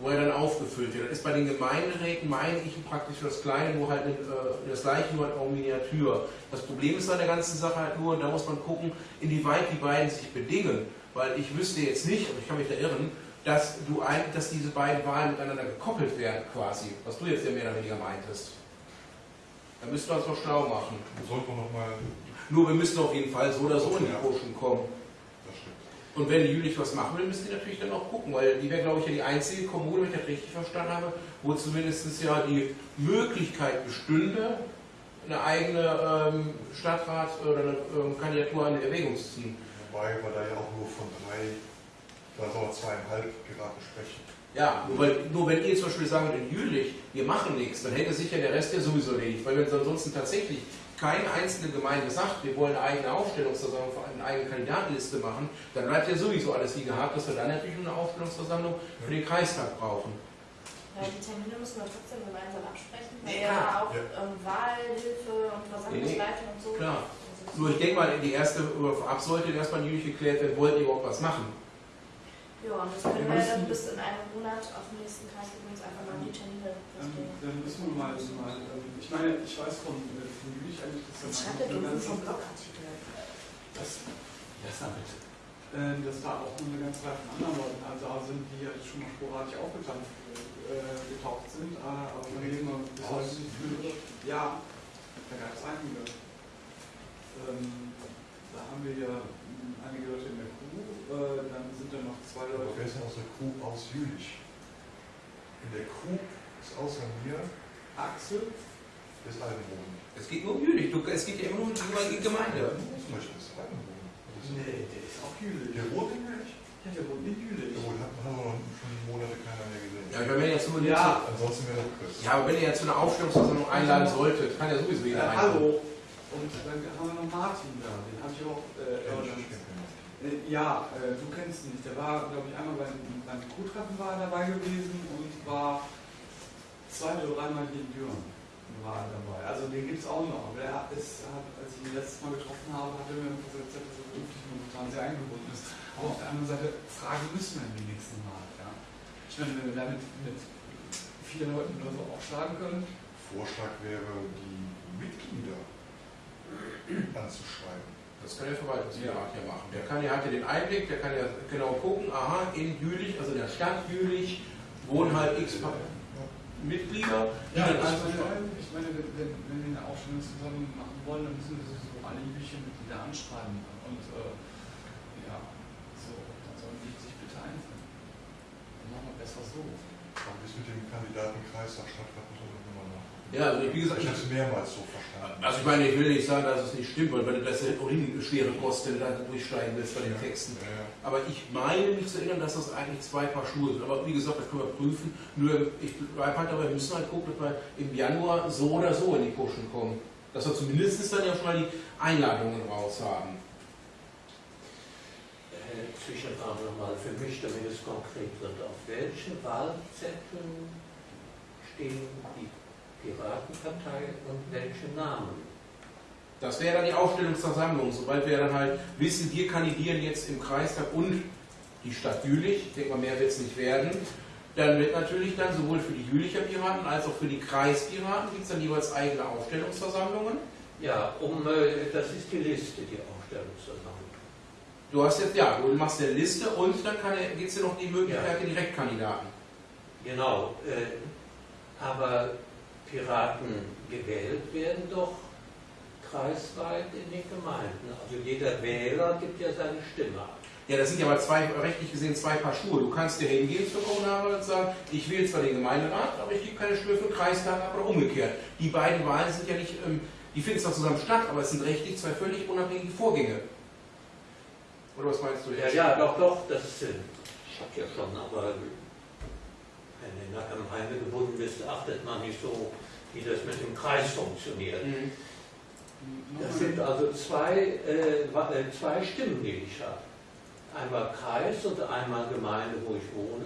wo er dann aufgefüllt wird. Das ist bei den Gemeinderäten, meine ich, praktisch das Kleine, nur halt äh, das gleiche, nur halt auch Miniatur. Das Problem ist an der ganzen Sache halt nur, und da muss man gucken, inwieweit die beiden sich bedingen. Weil ich wüsste jetzt nicht, aber ich kann mich da irren, dass, du ein, dass diese beiden Wahlen miteinander gekoppelt werden quasi, was du jetzt ja mehr oder weniger meintest. Da müssten wir uns noch schlau machen. Da sollte man nochmal, Nur wir müssen auf jeden Fall so oder so in die Ja. Puschen kommen. das stimmt. Und wenn die Jülich was machen will, müssen die natürlich dann auch gucken, weil die wäre, glaube ich, ja die einzige Kommune, wenn ich das richtig verstanden habe, wo zumindest ja die Möglichkeit bestünde, eine eigene ähm, Stadtrat oder eine ähm, Kandidatur in Erwägung zu ziehen. Wobei wir da ja auch nur von drei, vielleicht auch zweieinhalb Piraten sprechen. Ja, nur, weil, nur wenn ihr zum Beispiel sagen würdet, in Jülich, wir machen nichts, dann hätte sich ja der Rest ja sowieso erledigt. Weil wenn ansonsten tatsächlich keine einzelne Gemeinde sagt, wir wollen eine eigene Aufstellungsversammlung, eine eigene Kandidatenliste machen, dann bleibt ja sowieso alles wie gehabt, dass wir dann natürlich eine Aufstellungsversammlung für den Kreistag brauchen. Ja, die Termine müssen wir trotzdem gemeinsam absprechen, weil Ja, ja auch ja. ähm, Wahlhilfe und Versammlungsleitung und so. Klar. Nur ich denke mal, die erste, vorab sollte erstmal in Jülich geklärt werden, wollt ihr überhaupt was machen? Ja, und das können wir dann bis in einem Monat auf dem nächsten Kreis übrigens einfach mal die Termine Ähm, festlegen. Dann müssen wir mal, mal ähm, ich meine, ich weiß von, äh, von Jülich eigentlich, dass Jetzt da schreibt er doch ganze- vom Blogartikel. Das, ja, sag bitte. Äh, dass da auch eine ganze Reihe von anderen Leuten also da sind, die ja schon mal sporadisch aufgetaucht äh, getaucht sind, äh, aber von denen man bis heute nicht viel Ja, da gab es einige. Ähm, da haben wir ja mh, einige Leute in der äh, dann sind da noch zwei Aber Leute. wer ist denn aus der Crew aus Jülich? In der Crew ist außer mir Axel, ist Altenboden. Es geht nur um Jülich, du, es geht ja immer nur um die Gemeinde. Zum Beispiel ist Altenboden. nee, der ist auch Jülich. Der wohnt in Jülich? Ja, der wohnt in Jülich. Der wohnt, hat, aber noch schon Monate keiner mehr gesehen. Ja, wenn ihr jetzt nur Ja. Ansonsten wäre Chris. ja, aber wenn ihr jetzt zu einer Aufstellungsversammlung einladen solltet, kann ja sowieso jeder Äh, einladen. hallo. Und dann haben wir noch Martin da, den habe ich auch. Äh, Ja, äh, Ja, äh, du kennst ihn nicht. Der war, glaube ich, einmal beim, beim Kuhtreffen war dabei gewesen und war zwei oder dreimal hier in Düren war dabei. Also den gibt es auch noch. Aber der ist, hat, als ich ihn letztes Mal getroffen habe, hat er mir gesagt, dass er beruflich momentan sehr eingebunden ist. Aber auf der anderen Seite, fragen müssen wir die nächsten Mal. Ja? Ich meine, wenn wir damit mit vier Leuten oder so aufschlagen können, Vorschlag wäre, die Mitglieder anzuschreiben. Das kann der Verwaltungsrat ja machen. Der kann ja, hat ja den Einblick, der kann ja genau gucken, aha, in Jülich, also in der Stadt Jülich, wohnen halt x Mitglieder, Ja, dann ich einfach meine, ich meine wenn, wenn, wir eine Aufstellung zusammen machen wollen, dann müssen wir sowieso alle üblichen Mitglieder anschreiben. Und äh, ja, so, dann sollen die sich bitte einfinden. Dann machen wir besser so. Aber bis mit dem Kandidatenkreis da stattfindet, muss man nochmal nachgucken. Ja, also wie gesagt, Ich habe es mehrmals so verstanden. also ich meine, ich will nicht sagen, dass es nicht stimmt, weil wenn du das ja ohnehin schwere Kosten da durchsteigen willst bei den Texten. Ja, ja. Aber ich meine mich zu erinnern, dass das eigentlich zwei Paar Schuhe sind. Aber wie gesagt, das können wir prüfen. Nur ich bleibe halt dabei, wir müssen halt gucken, dass wir im Januar so oder so in die Puschen kommen. Dass wir zumindest dann ja schon mal die Einladungen raus haben. Äh, Zwischenfrage nochmal für mich, damit es konkret wird. Auf welchen Wahlzetteln stehen die Piratenpartei und welche Namen? Das wäre dann die Aufstellungsversammlung. Sobald wir dann halt wissen, wir kandidieren jetzt im Kreistag und die Stadt Jülich, ich denke mal, mehr wird es nicht werden, dann wird natürlich dann sowohl für die Jülicher Piraten als auch für die Kreispiraten gibt es dann jeweils eigene Aufstellungsversammlungen. Ja, um, äh, das ist die Liste, die Aufstellungsversammlung. Du hast jetzt, ja, du machst eine Liste und dann gibt es ja noch die Möglichkeit Ja. der Direktkandidaten. Genau, äh, aber Piraten gewählt werden doch kreisweit in den Gemeinden. Also jeder Wähler gibt ja seine Stimme ab. Ja, das sind ja aber zwei, rechtlich gesehen zwei Paar Schuhe. Du kannst dir hingehen zur Kommunalwahl und sagen, ich wähle zwar den Gemeinderat, aber ich gebe keine Stimme für den Kreistag ab oder umgekehrt. Die beiden Wahlen sind ja nicht, ähm, die finden zwar zusammen statt, aber es sind rechtlich zwei völlig unabhängige Vorgänge. Oder was meinst du Ja, ja, doch, doch, das äh, ich hab ja schon, aber wenn du in der Gemeinde gebunden bist, achtet man nicht so, wie das mit dem Kreis funktioniert. Mhm. Das sind also zwei, äh, äh, zwei Stimmen, die ich habe. Einmal Kreis und einmal Gemeinde, wo ich wohne.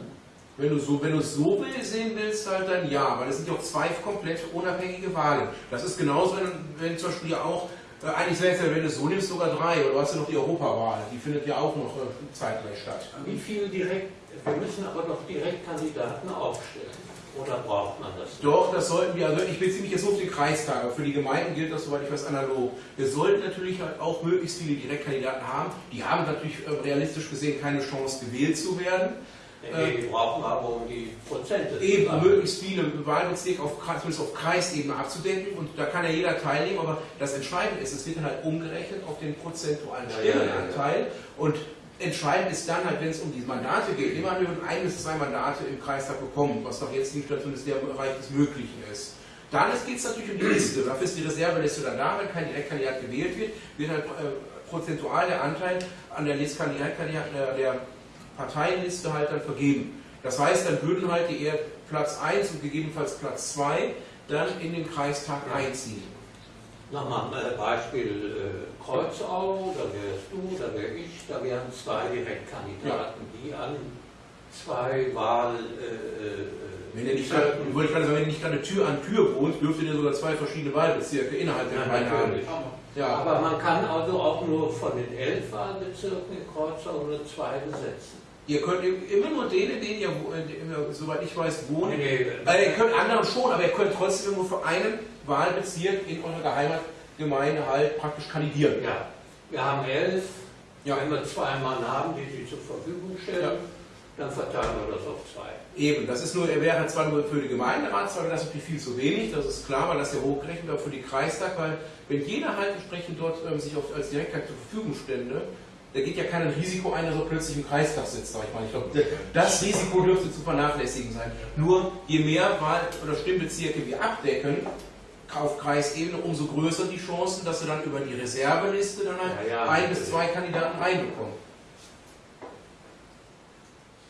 Wenn du so, wenn du es so will, sehen willst, halt dann ja, weil es sind ja auch zwei komplett unabhängige Wahlen. Das ist genauso, wenn, wenn zum Beispiel ja auch, äh, eigentlich selbst wenn du es so nimmst, sogar drei, oder du hast ja noch die Europawahl, die findet ja auch noch äh, zeitgleich statt. Wie viel direkt, wir müssen aber noch Direktkandidaten aufstellen. Oder braucht man das? Doch, das sollten wir, also ich beziehe mich jetzt nur auf den Kreistag, aber für die Gemeinden gilt das, soweit ich weiß, analog. Wir sollten natürlich halt auch möglichst viele Direktkandidaten haben. Die haben natürlich äh, realistisch gesehen keine Chance, gewählt zu werden. Nee, die brauchen aber, um die Prozente Eben, sammeln. möglichst viele Wahlbezirke auf, Kreis- zumindest auf Kreisebene abzudecken und da kann ja jeder teilnehmen, aber das Entscheidende ist, es wird dann halt umgerechnet auf den prozentualen Ja, ja, ja, ja. Stimmenanteil und entscheidend ist dann halt, wenn es um die Mandate geht, immer nur ein bis zwei Mandate im Kreistag bekommen, was doch jetzt nicht zumindest der Bereich des Möglichen ist. Dann geht es natürlich um die Liste. Dafür ist die Reserveliste dann da, wenn kein Direktkandidat gewählt wird, wird halt äh, prozentual der Anteil an der der, der Parteienliste halt dann vergeben. Das heißt, dann würden halt die eher Platz 1 und gegebenenfalls Platz 2 dann in den Kreistag einziehen. Nochmal ein Beispiel äh, Kreuzau, da wärst du, da wäre ich, da wären zwei Direktkandidaten, die an zwei Wahl. Äh, äh wenn ihr nicht gerade, wollte gerade sagen, wenn ihr nicht gerade Tür an Tür wohnt, dürftet ihr sogar zwei verschiedene Wahlbezirke innerhalb der Gemeinde haben. Ja. Aber man kann also auch nur von den elf Wahlbezirken in Kreuzau nur zwei besetzen. Ihr könnt immer nur den, in denen ihr, soweit ich weiß, wohnen. Nee, nee, also ihr könnt andere schon, aber ihr könnt trotzdem nur für einen Wahlbezirk in eurer Geheimatgemeinde halt praktisch kandidieren. Ja, wir haben elf. Ja. Wenn wir zwei Mann haben, die sie zur Verfügung stellen, ja. dann verteilen wir das auf zwei. Eben, das ist nur, er wäre zwar nur für die Gemeinderatswahl, das ist natürlich viel zu wenig, das ist klar, weil das ja hochgerechnet wird für die Kreistag, weil wenn jeder halt entsprechend dort ähm, sich auf, als Direktkandidat zur Verfügung stände, da geht ja kein Risiko ein, dass er plötzlich im Kreistag sitzt, sag ich mal. Ich glaube, das Risiko dürfte zu vernachlässigen sein. Nur je mehr Wahl- oder Stimmbezirke wir abdecken, auf Kreisebene, umso größer die Chancen, dass sie dann über die Reserveliste dann halt ja, ja, ein bis zwei Kandidaten reinbekommen.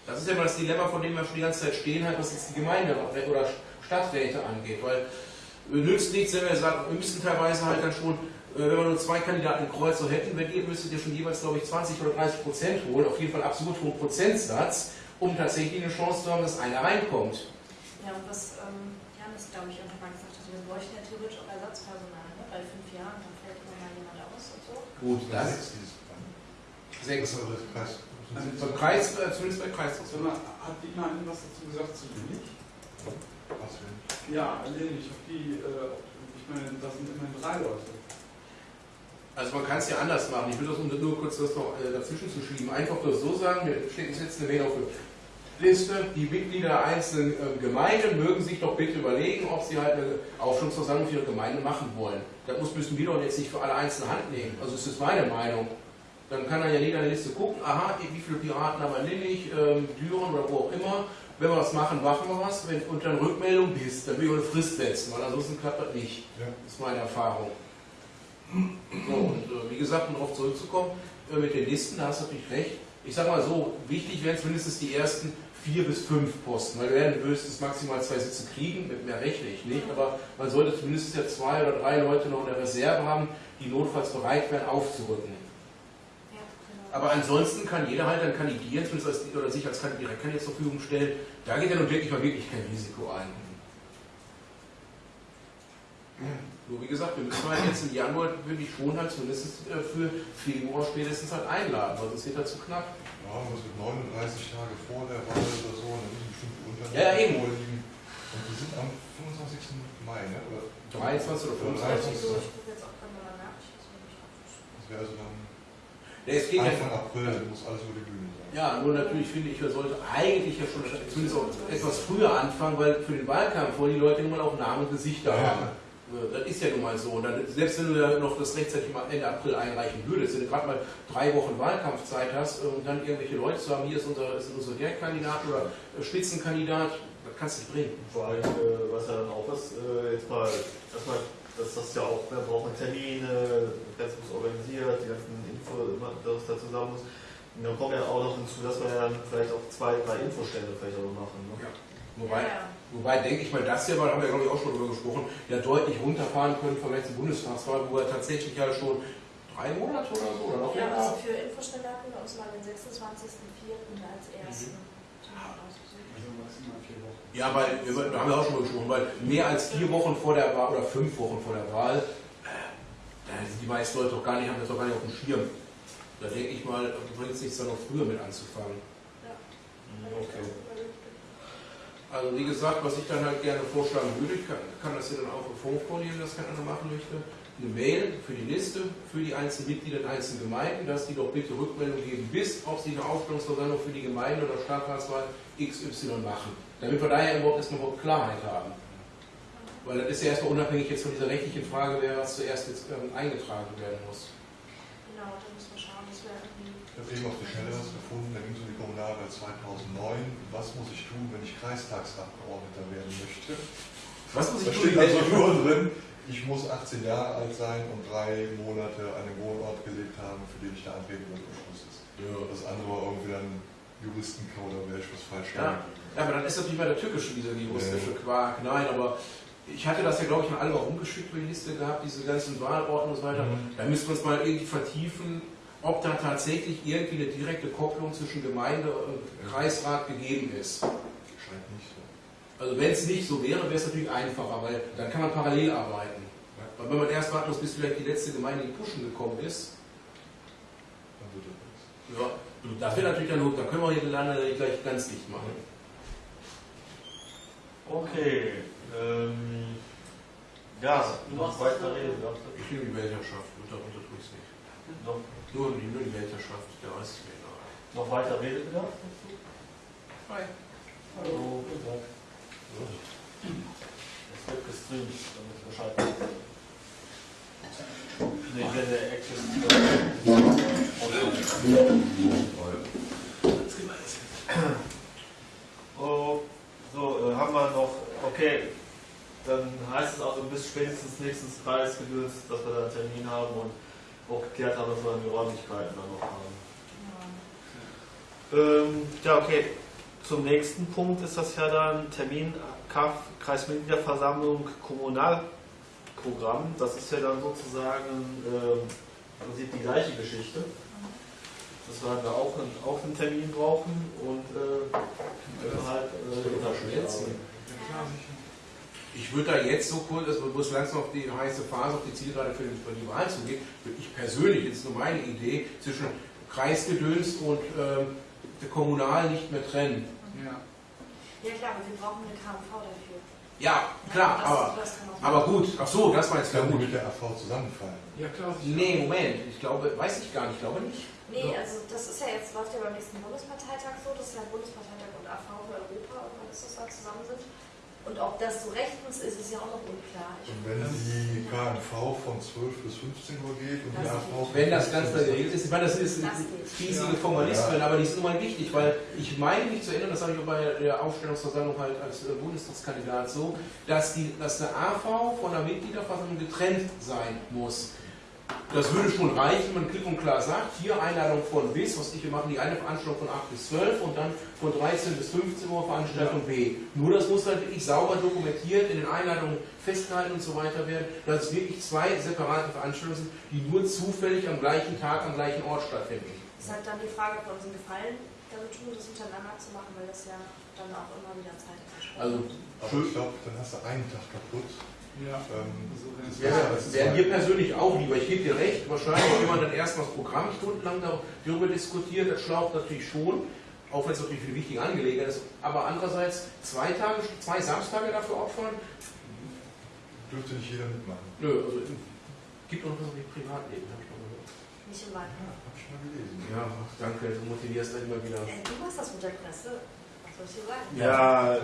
Das ist ja immer das Dilemma, von dem wir schon die ganze Zeit stehen, halt, was jetzt die Gemeinde oder Stadträte angeht. Weil nützt nichts, wenn wir sagen, wir müssen teilweise halt dann schon äh, wenn wir nur zwei Kandidaten im Kreuzer hätten, wenn ihr müsstet ihr schon jeweils, glaube ich, 20 oder 30 Prozent holen, auf jeden Fall absolut hohen Prozentsatz, um tatsächlich eine Chance zu haben, dass einer reinkommt. Ja, und was ähm, Janis, glaube ich, irgendwann wir bräuchten ja theoretisch auch Ersatzpersonal, ne? bei fünf Jahren, dann fällt immer mal jemand aus und so. Gut, das ist sechs. Kreis. Also beim Kreis, äh, zumindest bei Kreis. Hat die mal was dazu gesagt zu wenig? Was denn? Ja, nee, ich habe die, äh, ich meine, das sind immerhin drei Leute. Also man kann es ja anders machen. Ich will das, um nur kurz das noch äh, dazwischen zu schieben, einfach nur so sagen, wir steht jetzt eine Mail auf Liste, die Mitglieder der einzelnen äh, Gemeinden mögen sich doch bitte überlegen, ob sie halt eine Aufstellungsversammlung für ihre Gemeinde machen wollen. Das muss, müssen wir doch jetzt nicht für alle einzelne Hand nehmen. Also das ist meine Meinung. Dann kann dann ja jeder eine Liste gucken, aha, wie viele Piraten haben wir Linnig, ähm, Düren oder wo auch immer. Wenn wir was machen, machen wir was. Wenn, und dann Rückmeldung bist, dann will ich eine Frist setzen, weil ansonsten klappt das nicht. Ja. Das ist meine Erfahrung. So, und äh, wie gesagt, um darauf zurückzukommen, äh, mit den Listen, da hast du natürlich recht. Ich sage mal so, wichtig wären zumindest die ersten vier bis fünf Posten, weil wir werden höchstens maximal zwei Sitze kriegen, mit mehr rechne ich nicht, aber man sollte zumindest ja zwei oder drei Leute noch in der Reserve haben, die notfalls bereit wären, aufzurücken. Ja, genau. Aber ansonsten kann jeder halt dann kandidieren, zumindest als, oder sich als Direktkandidat zur Verfügung stellen. Da geht ja nun wirklich mal wirklich kein Risiko ein. Nur wie gesagt, wir müssen halt jetzt im Januar wirklich schon halt zumindest äh, für Februar spätestens halt einladen, weil sonst wird das zu knapp. Ja, was mit 39 Tage vor der Wahl oder so, dann müssen bestimmte Unternehmen ja, ja, eben. vorliegen. Und die sind am 25. Mai, ne? Oder 23 oder 25. Das wäre also dann ja, es geht Anfang ja, April, dann muss alles über die Bühne sein. Ja, nur natürlich finde ich, wir sollten eigentlich ja schon zumindest auch etwas früher anfangen, weil für den Wahlkampf wollen die Leute immer auch Namen und Gesichter ja. haben. Das ist ja nun mal so. Und dann, selbst wenn du ja noch das rechtzeitig mal Ende April einreichen würdest, wenn du gerade mal drei Wochen Wahlkampfzeit hast und dann irgendwelche Leute zu haben, hier ist unser, ist unser Direktkandidat oder Spitzenkandidat, das kannst du nicht bringen. Vor allem, äh, was ja dann auch ist, äh, jetzt mal, erstmal, dass das ja auch, wir brauchen Termine, das muss organisiert, die ganzen Info, das da zusammen muss. Und dann kommt ja auch noch hinzu, dass wir ja vielleicht auch zwei, drei Infostände vielleicht auch machen. Ne? Ja. Wobei, ja. Wobei denke ich mal, das hier, weil haben wir glaube ich auch schon darüber gesprochen, ja deutlich runterfahren können von letzten Bundestagswahl, wo er tatsächlich ja schon drei Monate oder so oder noch Ja, also für Infostände hatten wir uns mal den 26.04. als ersten. Mhm. Ja, weil, da haben wir auch schon mal gesprochen, weil mehr als vier Wochen vor der Wahl oder fünf Wochen vor der Wahl, äh, da sind die meisten Leute doch gar nicht, haben das doch gar nicht auf dem Schirm. Da denke ich mal, bringt es sich dann noch früher mit anzufangen. Ja. Okay. Also wie gesagt, was ich dann halt gerne vorschlagen würde, ich kann, kann das hier dann auch im Fond vornehmen, das keiner machen möchte, eine Mail für die Liste, für die einzelnen Mitglieder der einzelnen Gemeinden, dass die doch bitte Rückmeldung geben, bis ob sie eine Aufstellungsversammlung für die Gemeinde oder Stadtratswahl XY machen. Damit wir daher überhaupt erstmal überhaupt Klarheit haben. Weil das ist ja erstmal unabhängig jetzt von dieser rechtlichen Frage, wer was zuerst jetzt ähm, eingetragen werden muss. Genau, da müssen wir schauen, dass wir irgendwie. Ich habe eben auf die Schnelle was gefunden, da ging es um die Kommunalwahl 2009. Was muss ich tun, wenn ich Kreistagsabgeordneter werden möchte? Was muss ich da tun? steht also nur drin, ich muss 18 Jahre alt sein und drei Monate an dem Wohnort gelebt haben, für den ich da antreten ist. Ja. Das andere war irgendwie dann Juristenkau, da wäre ich was falsch Ja. Ja, aber dann ist natürlich mal der tückische, dieser juristische Quark. Nein, aber ich hatte das ja, glaube ich, mal alle mal rumgeschickt über die Liste gehabt, diese ganzen Wahlorten und so weiter. Mhm. Da müsste man es mal irgendwie vertiefen, ob da tatsächlich irgendwie eine direkte Kopplung zwischen Gemeinde und Kreisrat gegeben ist. Scheint nicht so. Also wenn es nicht so wäre, wäre es natürlich einfacher, weil dann kann man parallel arbeiten. Weil wenn man erst warten muss, bis vielleicht die letzte Gemeinde in Puschen gekommen ist, Dann wird das nichts. ja, das wäre natürlich dann gut, da können wir hier Lande gleich ganz dicht machen. Okay. Ähm, ja, Du machst weiter das, reden. Ich nehme die Weltherrschaft, unter, unter tue ich es nicht. Noch, Nur die, nur die Weltherrschaft, der egal. noch weiter Redebedarf dazu? Hi. Hallo. Es wird gestreamt, damit Bescheid. Nee, wenn der Action. Oh, so, äh, haben wir noch, okay, dann heißt es also bis spätestens nächstes Kreisgedöns, dass wir da einen Termin haben und auch geklärt haben, dass wir dann die Räumlichkeiten dann noch haben. Ähm, ja, okay. Zum nächsten Punkt ist das ja dann Termin KAF, Kreismitgliederversammlung, Kommunalprogramm. Das ist ja dann sozusagen ähm, die gleiche Geschichte. Dass wir halt auch einen, auch einen Termin brauchen und äh, wir halt Das äh, Ich würde da jetzt so kurz, also wo es langsam auf die heiße Phase, auf die Zielgerade für die, für die Wahl zugeht, würde ich persönlich, jetzt nur meine Idee, zwischen Kreisgedöns und der Kommunal nicht mehr trennen. Ja. Ja klar, aber wir brauchen eine KMV dafür. Ja, klar, das, aber, aber gut, ach so, das meinst du ja gut. mit der AV zusammenfallen? Ja, klar. Nee, Moment, ich glaube, weiß ich gar nicht, ich glaube nicht. Nee, also das ist ja jetzt, läuft ja beim nächsten Bundesparteitag so, dass ja Bundesparteitag und AV für Europa irgendwann ist das da zusammen sind. Und ob das so rechtens ist, ist ja auch noch unklar. Ich, Und wenn die KNV von 12 bis 15 Uhr geht und die Das AV... geht. Wenn das Ganze geregelt ist, ich meine, das ist Das riesige Formalismen, aber die sind nun mal wichtig, weil ich meine mich zu erinnern, das habe ich auch bei der Aufstellungsversammlung halt als äh, Bundestagskandidat so, dass, die, dass eine AV von der Mitgliederversammlung getrennt sein muss. Das würde schon reichen, wenn man klipp und klar sagt, hier Einladung von bis, was ich, wir machen die eine Veranstaltung von 8 bis 12 und dann von 13 bis 15 Uhr Veranstaltung B. Nur das muss halt wirklich sauber dokumentiert, in den Einladungen festgehalten und so weiter werden, dass es wirklich zwei separate Veranstaltungen sind, die nur zufällig am gleichen Tag, am gleichen Ort stattfinden. ist halt dann die Frage, ob wir uns einen Gefallen damit tun, das untereinander zu machen, weil das ja dann auch immer wieder Zeit ist. Also, Aber ich glaube, dann hast du einen Tag kaputt. Ja. Ähm, So, Ja, das wäre mir persönlich auch lieber. Ich gebe dir recht. Wahrscheinlich, wenn man dann erstmal das Programm stundenlang darüber diskutiert, das schlaucht natürlich schon, auch wenn es natürlich für die wichtige Angelegenheit ist. Aber andererseits zwei Tage, zwei Samstage dafür opfern, dürfte nicht jeder mitmachen. nö, also gibt auch noch was wie Privatleben, habe ich mal gehört. Nicht im Wald. Ja, hab ich mal gelesen. Ja, danke, du motivierst dann immer wieder. Äh, du machst das mit der Presse. Was soll ich dir sagen? Ja,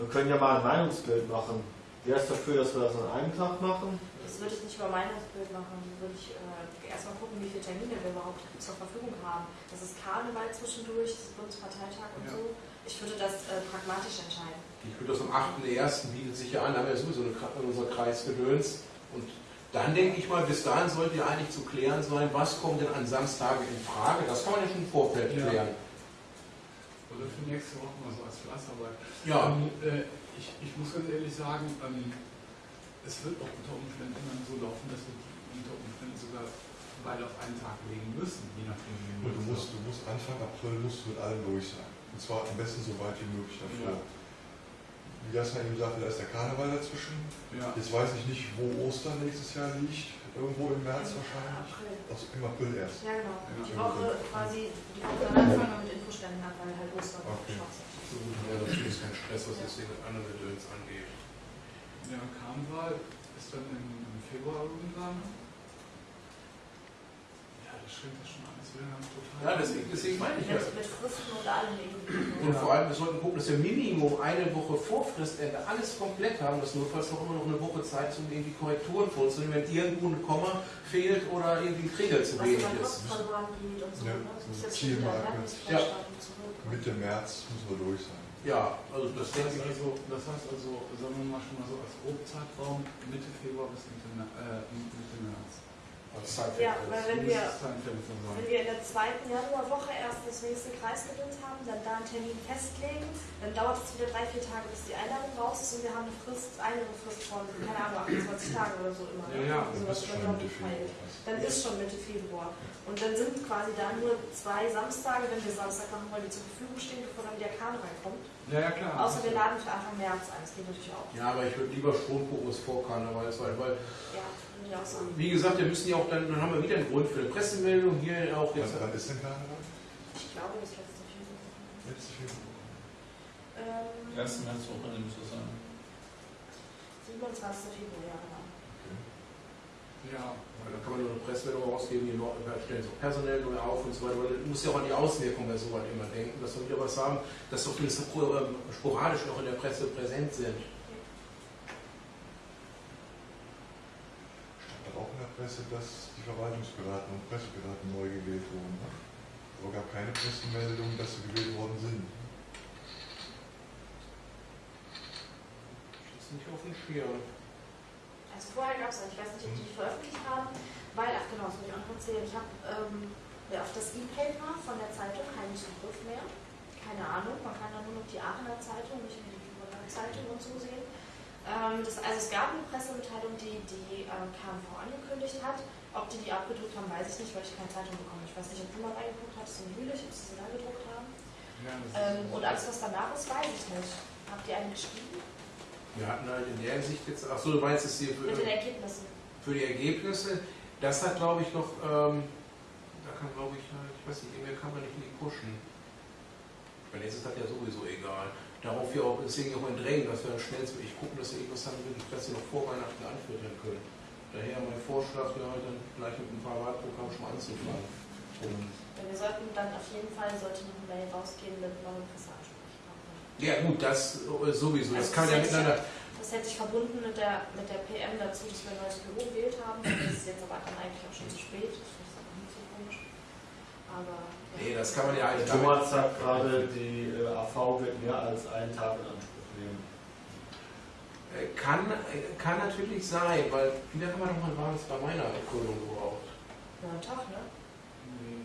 wir können ja mal ein Meinungsbild machen. Wer ist dafür, dass wir das an einem Tag machen? Das würde ich nicht über Meinungsbild machen. Das würde ich äh, erstmal gucken, wie viele Termine wir überhaupt zur Verfügung haben. Das ist Karneval zwischendurch, das ist Bundesparteitag und Ja. so. Ich würde das äh, pragmatisch entscheiden. Ich würde das am 8.1. bietet sich ja an, da haben wir ja sowieso eine, unser Kreisgedöns. Und dann denke ich mal, bis dahin sollte ja eigentlich zu klären sein, was kommt denn an Samstage in Frage. Das kann man ja schon im Vorfeld Ja. klären. Oder für nächste Woche mal so Fleißarbeit. Ja, Ähm, äh, ich, ich muss ganz ehrlich sagen, ähm, es wird auch unter Umständen dann so laufen, dass wir die unter Umständen sogar beide auf einen Tag legen müssen, je nachdem wie du musst, du musst Anfang April musst du mit allem durch sein. Und zwar am besten so weit wie möglich davor. Wie Jasna eben sagte, da ist der Karneval dazwischen. Ja. Jetzt weiß ich nicht, wo Ostern nächstes Jahr liegt. Irgendwo im März wahrscheinlich. April. Also im April erst. Ja, genau. Ja. Die Woche quasi, die Woche danach fangen wir mit Infoständen an, weil halt Ostern Okay. Ja, natürlich ist kein Stress, was das Ding mit anderen Gedöns angeht. Ja, Karneval ist dann im, im Februar irgendwann. Ja, das stimmt das schon Ja, deswegen, deswegen meine ich ja. Mit, mit Fristen und allem irgendwie. Und vor allem, wir sollten gucken, dass wir Minimum eine Woche vor Fristende alles komplett haben, dass notfalls noch immer noch eine Woche Zeit ist, um irgendwie Korrekturen vorzunehmen, wenn irgendwo ein Komma fehlt oder irgendwie ein Träger zu wenig ist. So. Ja, ne? So zurück. Mitte März müssen wir durch sein. Ja, also das Das heißt also, das heißt also, sagen wir mal schon mal so als Grobzeitraum Mitte Februar bis Mitte, äh, Mitte März. Als Zeit Ja, weil wenn wir, wenn wir in der zweiten Januarwoche erst das nächste Kreisgebiet haben, dann da einen Termin festlegen, dann dauert es wieder drei, vier Tage, bis die Einladung raus ist und wir haben eine Frist, eine Frist von, keine Ahnung, 28 Tagen oder so immer. Ja, ja, so Das ist was schon dann Mitte Februar. Dann ist schon Mitte Februar. Und dann sind quasi da nur zwei Samstage, wenn wir Samstag machen wollen, die zur Verfügung stehen, bevor dann wieder Kahn reinkommt. Ja, ja, klar. Außer wir laden für Anfang März ein, das geht natürlich auch. Ja, aber ich würde lieber Stromfokus vor Karneval sein, weil, Ja, wie gesagt, wir müssen ja auch dann, dann haben wir wieder einen Grund für eine Pressemeldung hier auch jetzt. Wann, wann ist denn Karneval? Ich glaube, das letzte Februar. Letzte Februar. Ähm, 1. Märzwoche müsste es sein. 27. Februar, ja, genau. Ja, dann kann man nur eine Pressemeldung rausgeben, die da stellen so personell neu auf und so weiter. Man muss ja auch an die Auswirkungen bei sowas immer denken, dass wir wieder was haben, dass doch zumindest ähm, sporadisch noch in der Presse präsent sind. Auch in der Presse, dass die Verwaltungsberater und Presseberater neu gewählt wurden. Aber gab keine Pressemeldung, dass sie gewählt worden sind. Das ist nicht auf dem Schirm. Also vorher gab es, ich weiß nicht, ob die die veröffentlicht haben, weil, ach genau, das muss ich auch noch erzählen, ich habe ähm, ja, auf das E-Paper von der Zeitung keinen Zugriff mehr. Keine Ahnung, man kann da nur noch die Aachener Zeitung, nicht mehr die Zeitung und so sehen. Ähm, das, also es gab eine Pressemitteilung, die die ähm, KMV angekündigt hat. Ob die die abgedruckt haben, weiß ich nicht, weil ich keine Zeitung bekomme. Ich weiß nicht, ob du mal reingeguckt hattest in Jülich, ob sie sie da gedruckt haben. ja Ähm, und alles, was danach ist, weiß ich nicht. Habt ihr einen geschrieben? Wir hatten halt in der Hinsicht jetzt, ach so, du meinst es hier für, Mit den Ergebnissen. für die Ergebnisse, das hat glaube ich noch, ähm, da kann glaube ich, äh, ich weiß nicht, irgendwer kann man nicht in die pushen. Weil jetzt ist das ja sowieso egal. Darauf wir auch, deswegen auch ein Drängen, dass wir schnellstmöglich gucken, dass wir irgendwas haben, wir die Presse noch vor Weihnachten anführen können. Daher mein Vorschlag halt dann gleich mit ein paar Wahlprogrammen schon anzufangen. Ja, Wir sollten dann auf jeden Fall sollte noch eine Mail rausgehen mit neuen Presseansprechpartnern. Ja gut, das äh, sowieso, das Also kann ja das hätte miteinander. Das hätte ich verbunden mit der, mit der PM dazu, dass wir ein neues Büro gewählt haben. Das ist jetzt aber dann eigentlich auch schon zu spät. Das ist auch nicht so komisch. Aber ja. Nee, das kann man ja eigentlich Thomas sagt gerade, die äh, AV wird mehr als einen Tag in Anspruch nehmen. Äh, Kann, äh, kann natürlich sein, weil wie lange haben wir nochmal war das bei meiner Erkundung gebraucht? Ja, ein Tag, ne? nee.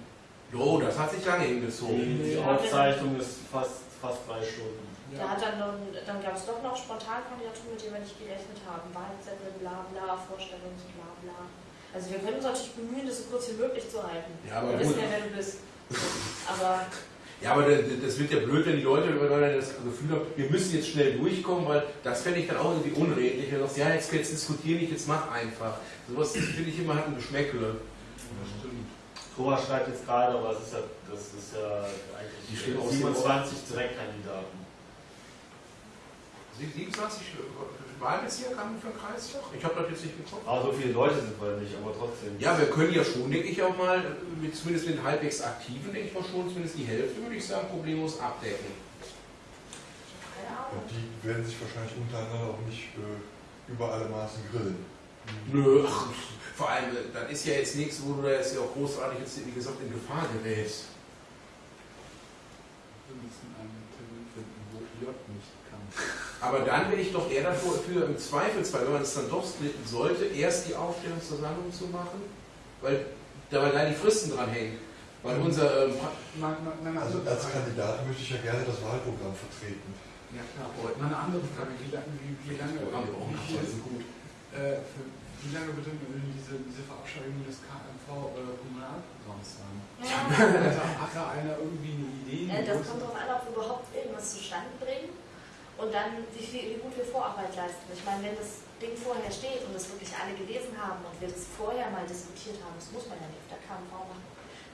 Jo, das hat sich lange hingezogen. Die, die Aufzeichnung ist fast, fast drei Stunden. Da hat dann, noch, dann gab es doch noch Spontankandidaturen, mit denen wir nicht gerechnet haben. Wahlzettel, bla bla, Vorstellungen, bla bla. Also wir können uns natürlich bemühen, das so kurz wie möglich zu halten. Ja, aber wir wissen ja, wer du bist. Aber Ja, aber das wird ja blöd, wenn die Leute das Gefühl haben, wir müssen jetzt schnell durchkommen, weil das fände ich dann auch irgendwie unredlich. Wenn du sagst, ja, jetzt, jetzt diskutiere nicht, jetzt mach einfach. Sowas finde ich immer hat ein Geschmäckle. Das stimmt. Thomas schreibt jetzt gerade, aber es ist ja, das ist ja Die eigentlich aus 27 Direktkandidaten. 27 Wahlbezirke haben wir für den Kreistag? Ich habe das jetzt nicht geguckt. Aber so viele Leute sind wir nicht, aber trotzdem. Ja, wir können ja schon, denke ich, auch mal, mit, zumindest mit den halbwegs Aktiven, denke ich mal schon, zumindest die Hälfte, würde ich sagen, problemlos abdecken. Und die werden sich wahrscheinlich untereinander auch nicht äh, über alle Maßen grillen. Nö, ach, vor allem, äh, dann ist ja jetzt nichts, wo du da jetzt ja auch großartig jetzt, wie gesagt, in Gefahr gerätst. Wir müssen einen Termin wo J nicht kann. Aber dann bin ich doch eher dafür, für im Zweifelsfall, wenn man es dann doch splitten sollte, erst die Aufstellungsversammlung zu machen, weil da weil da die Fristen dran hängen. Weil unser, ähm, Also als. Kandidat möchte ich ja gerne das Wahlprogramm vertreten. Ja klar, aber mal eine andere Frage. Wie lange, wie, wie lange, wie, viel, äh, für, wie lange wird denn diese, diese Verabschiedung des KMV äh, Kommunalprogramms sein? Ja. Also, hat da einer irgendwie eine Idee? Äh, das kommt darauf an, ob wir überhaupt irgendwas zustande bringen und dann, wie, viel, wie gut wir Vorarbeit leisten. Ich meine, wenn das Ding vorher steht und das wirklich alle gelesen haben und wir das vorher mal diskutiert haben, das muss man ja nicht auf der KMV machen,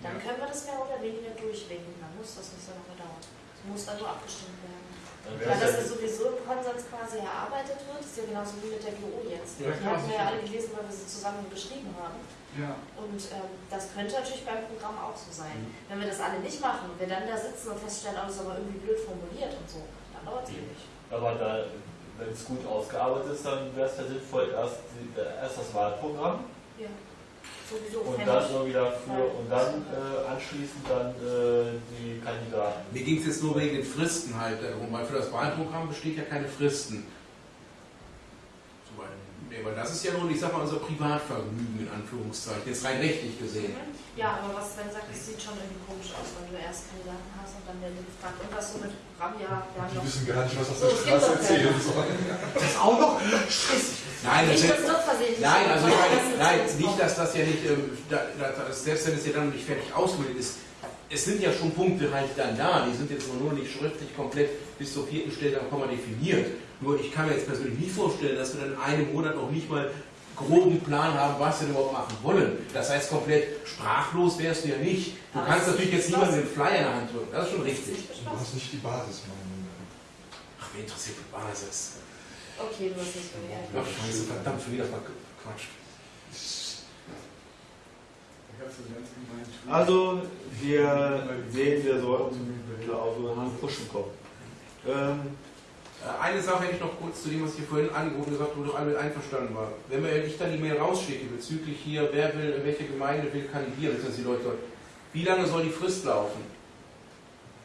dann Ja. können wir das mehr oder weniger durchwinken. Dann muss das nicht so lange dauern. Es muss dann nur abgestimmt werden. Wär's das ja- ja sowieso im Konsens quasi erarbeitet wird, ist ja genauso wie mit der GO jetzt. Ja, Die hatten wir ja alle gelesen, weil wir sie zusammen geschrieben haben. Ja. Und ähm, das könnte natürlich beim Programm auch so sein. Wenn wir das alle nicht machen und wir dann da sitzen und feststellen, oh, das ist aber irgendwie blöd formuliert und so, dann dauert es ewig. Aber da, wenn es gut ausgearbeitet ist, dann wäre es ja sinnvoll, erst, erst das Wahlprogramm Ja. Sowieso. und dann ich- so wieder für und dann äh, anschließend dann äh, die Kandidaten. Mir ging es jetzt nur wegen den Fristen halt darum, weil für das Wahlprogramm besteht ja keine Fristen. Weil das ist ja nur, ich sag mal, unser Privatvergnügen in Anführungszeichen, jetzt rein rechtlich gesehen. Ja, aber was, wenn du sagst, es sieht schon irgendwie komisch aus, wenn du erst Kandidaten hast und dann werden die gefragt, und was so mit Programm, ja, wir haben Die noch. wissen gar nicht, was auf der Straße erzählen sollen. Das auch noch? Scheiße. Nein, das Nicht, ist, nein, also ich meine, nein, nicht, dass das ja nicht, ähm, da, da, das, selbst wenn es ja dann noch nicht fertig ausgebildet ist, es sind ja schon Punkte halt dann da, die sind jetzt nur nicht schriftlich komplett bis zur vierten Stelle am Komma definiert. Nur ich kann mir jetzt persönlich nicht vorstellen, dass wir dann in einem Monat noch nicht mal groben Plan haben, was wir überhaupt machen wollen. Das heißt, komplett sprachlos wärst du ja nicht. Du Aber kannst natürlich jetzt nicht niemandem den Flyer in der Hand drücken. Das ist schon Das ist richtig. nicht Du hast nicht die Basis, meine Ach, wer interessiert die Basis? Okay, du hast nicht so Ach, scheiße, verdammt, schon wieder ganz gemein. Also wir sehen, wir sollten Klausuren an Pushen kommen. Ähm, Äh, Eine Sache hätte ich noch kurz zu dem, was ich hier vorhin angeboten gesagt wo doch alle mit einverstanden war. Wenn wir ich dann die Mail rausschicke bezüglich hier, wer will, welche Gemeinde will kandidieren, das sind die Leute wie lange soll die Frist laufen?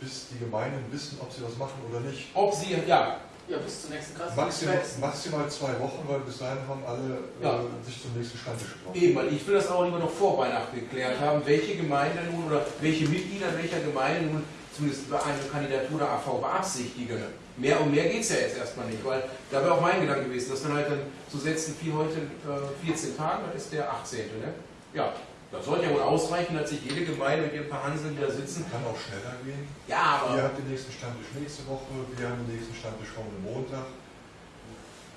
Bis die Gemeinden wissen, ob sie was machen oder nicht. Ob sie, ja, Ja, bis zum nächsten Maximal, Kreis. maximal zwei Wochen, weil bis dahin haben alle Ja. äh, sich zum nächsten Stammtisch getroffen. eben, weil ich will das auch lieber noch vor Weihnachten geklärt haben, welche Gemeinde nun oder welche Mitglieder welcher Gemeinde nun zumindest über eine Kandidatur der AV beabsichtigen. Mehr und mehr geht es ja jetzt erstmal nicht, weil da wäre auch mein Gedanke gewesen, dass dann halt dann zu setzen, wie heute äh, 14 Tage, dann ist der 18. Ne? Ja, das sollte ja wohl ausreichen, dass sich jede Gemeinde mit ihren paar Hanseln wieder sitzen. Kann auch schneller gehen. Ja, Ihr aber habt den nächsten Stammtisch nächste Woche, wir haben den nächsten Stammtisch schon am Montag.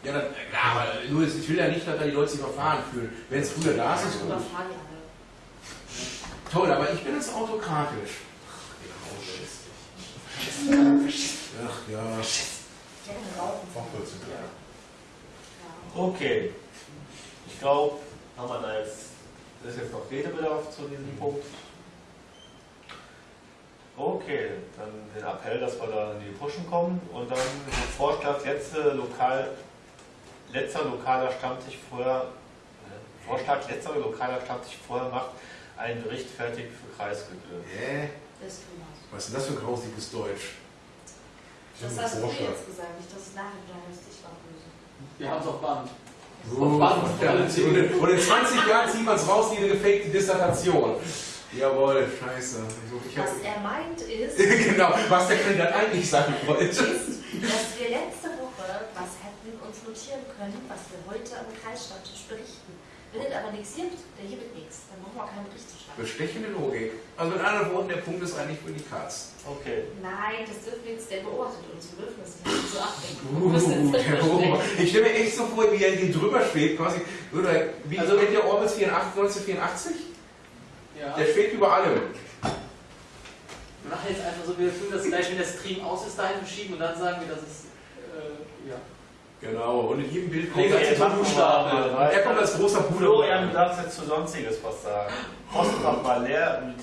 Ja, dann, ja, aber nur, ich will ja nicht, dass da die Leute sich überfahren fühlen. Wenn es früher da ist, ist gut. Toll, aber ich bin jetzt autokratisch. Ach ja. Gerne rauchen. Auch 14 Tage. Ja. okay. Ich glaube, haben wir da jetzt, ist jetzt noch Redebedarf zu diesem Punkt. Okay, dann den Appell, dass wir da in die Pushen kommen und dann den Vorschlag, letzte lokal, letzter lokaler Stammtisch vorher, äh, Vorschlag, letzter lokaler Stammtisch vorher macht einen Bericht fertig für Kreisgebühren. Hä? Das Thomas. Was ist denn das für ein grausiges Deutsch? Das hast du jetzt gesagt, nicht, dass es nachher heißt, ich war böse. Wir haben es auf Band. Oh, ja, und, in, und in 20 Jahren zieht man es raus wie eine gefakte Dissertation. Jawohl, scheiße. Also Was er meint ist, genau, was der Kandidat eigentlich sagen wollte. ist, dass wir letzte Woche was hätten uns notieren können, was wir heute am Kreisstammtisch berichten. Wenn es aber nichts gibt, der hier wird nichts. Dann brauchen wir auch keinen Bericht zu schreiben. Bestechende Logik. Also mit anderen Worten, der Punkt ist eigentlich für die Katz. Okay. Nein, das dürfen wir jetzt, der beobachtet uns. Wir dürfen das nicht so abdenken. Uh, der. Ich stelle mir echt so vor, wie er hier drüber schwebt, quasi. Oder, wie Also- kennt ihr Orbis 84, 1984? Ja. Der schwebt über allem. Wir machen jetzt einfach so, wir fühlen das gleich, wenn der Stream aus ist, dahin verschieben und dann sagen wir, dass es. Äh, ja. Genau, und in jedem Bild kommt er mal Und er kommt als großer Florian, du Bruder. darfst jetzt zu Sonstiges was sagen. Postfach mal leer mit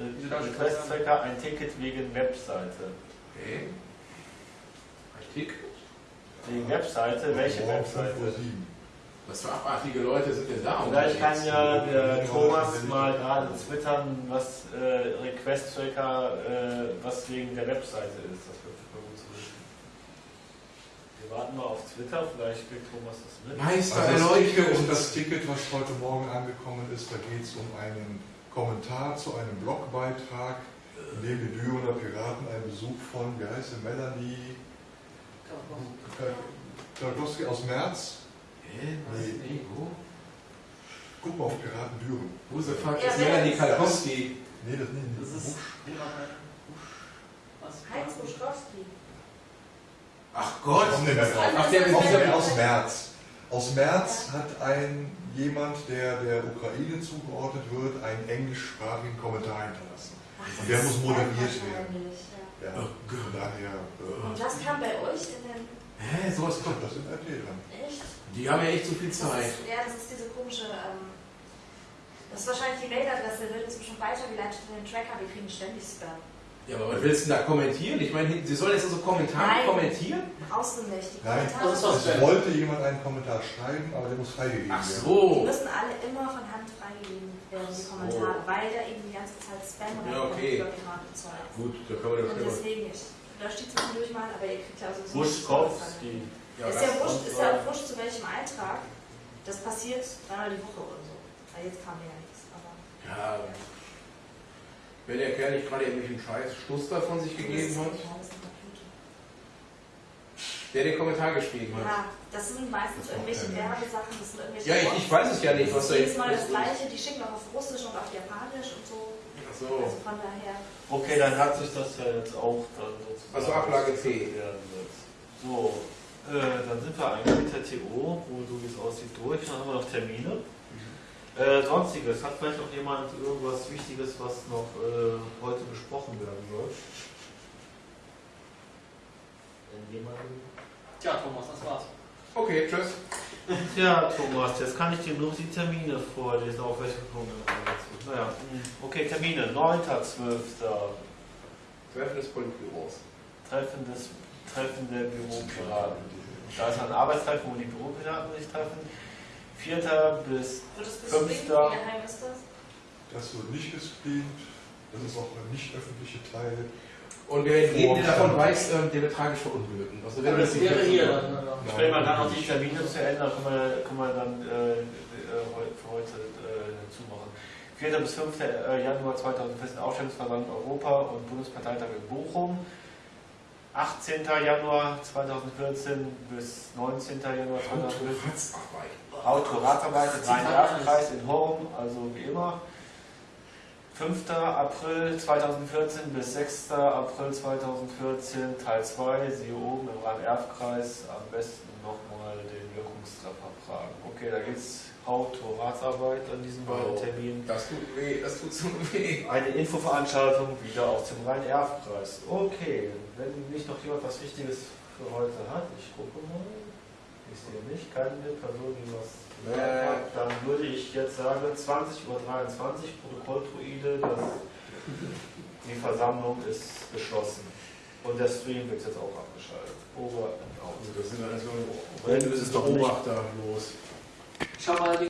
äh, Request-Tracker ein Ticket wegen Webseite. Okay. Ein Tick. Wegen Webseite, welche Morgen 5 Uhr Webseite? 7. Was für abartige Leute sind denn da? Vielleicht kann ja der Thomas mal gerade twittern, was äh, Request-Tracker, äh, was wegen der Webseite ist. Das wird super gut zu wissen. Wir warten mal auf Twitter, vielleicht kriegt Thomas das mit. Meister Also das Ticket, und das Ticket, was heute Morgen angekommen ist, da geht es um einen Kommentar zu einem Blogbeitrag, in dem die Dürener Piraten einen Besuch von, wie heißt sie, Melanie Krakowski aus März. Hä? Nee, wo? Guck mal auf Piraten Düren. Who the fuck Ja, ist wer Melanie? Kalkowski? Nee, das nee, Das ist. Busch. Was? Heinz Buschkowski. Ach Gott. komm nicht mehr drauf. Ach, der mit Aus, März. Aus März hat ein jemand, der der Ukraine zugeordnet wird, einen englischsprachigen Kommentar hinterlassen. Und der muss ist moderiert wahrscheinlich, ja. Ja, Oh Gott. von daher, Und äh, das kam bei euch in den. Hä, sowas kommt. das sind RT dran. Echt? Die haben ja echt so viel Das Zeit. ist, ja, das ist diese komische. Ähm, Das ist wahrscheinlich die Mailadresse, wird inzwischen weitergeleitet in den Tracker, wir kriegen ständig Spam. Ja, aber was willst du denn da kommentieren? Ich meine, Sie sollen jetzt also Kommentare Nein. kommentieren? Brauchst du nicht. Die Nein. Kommentare Das ist doch Es wollte jemand einen Kommentar schreiben, aber der muss freigegeben Ach werden. Die so. müssen alle immer von Hand freigegeben werden, die Kommentare, weil da eben die ganze Zeit Spam und Ja, okay. Überpiraten Zeug. Gut, da kann man ja Und schon deswegen, ich lösche die zwischendurch mal, aber ihr kriegt ja also Buschkowski. Ja, ist das- ja wurscht, ist ja auch wurscht zu welchem Eintrag. Das passiert dreimal die Woche oder so. Weil jetzt kam ja nichts. Aber Ja, wenn der Kerl nicht gerade irgendwelchen Scheiß Stuss da von sich gegeben hat, der den Kommentar geschrieben hat. Ja, das sind meistens Das irgendwelche. Werbesachen, das sind irgendwelche Ja, ich, ich weiß es ja nicht, was da Jedes jetzt Mal das ist. gleiche, die schicken auch auf Russisch und auf Japanisch und so. Ach so. Also von daher. Okay, dann hat sich das ja jetzt auch dann sozusagen. Also Ablage C. So, äh, dann sind wir eigentlich mit der TO, wo so wie es aussieht, durch. Dann haben wir noch Termine. Äh, Sonstiges, hat vielleicht noch jemand irgendwas Wichtiges, was noch äh, heute besprochen werden soll? Wenn jemand. Tja, Thomas, das war's. Okay, tschüss. Ja, Thomas, jetzt kann ich dir nur die Termine vorlesen, auf welche Punkte. Naja, hm, okay, Termine. 9.12. Treffen des Politbüros. Treffen, des, Treffen der Büropiraten. Da ist ein Arbeitstreffen, wo die Büropiraten sich treffen. 4. bis Wird es Fünfter. gestreamt? Wie geheim ist das? Das wird nicht gestreamt. Das ist auch ein nicht öffentlicher Teil. Und wer jeden, der davon weiß, ähm, der wird tragisch verunglücken. Also wenn Aber das wäre hier dann. äh, Wenn man dann noch die Termine zu ändern, kann man, kann man dann äh, äh, für heute äh, zumachen. 4. bis 5. äh, Januar 2014 Aufstellungsverband Europa und Bundesparteitag in Bochum. 18. Januar 2014 bis 19. Januar 2014 Ratsarbeit. Autoratsarbeit im Rhein-Erft-Kreis in Horm, also wie immer. 5. April 2014 bis 6. April 2014 Teil 2, siehe oben im Rhein-Erft-Kreis, am besten nochmal den Wirkungstreffer fragen. Okay, da geht Autoratsarbeit an diesen beiden Oh. Terminen. Das tut weh, das tut so weh. Eine Infoveranstaltung wieder aus dem Rhein-Erft-Kreis. Okay, wenn nicht noch jemand was Wichtiges für heute hat, ich gucke mal. Ich sehe nicht, keine Person, die was gesagt hat. Dann würde ich jetzt sagen, 20.23 Uhr, Protokolltruide, das, die Versammlung ist geschlossen. Und der Stream wird jetzt auch abgeschaltet. Over and out. Also das sind alles so Wenn es doch Beobachter los. Schau mal,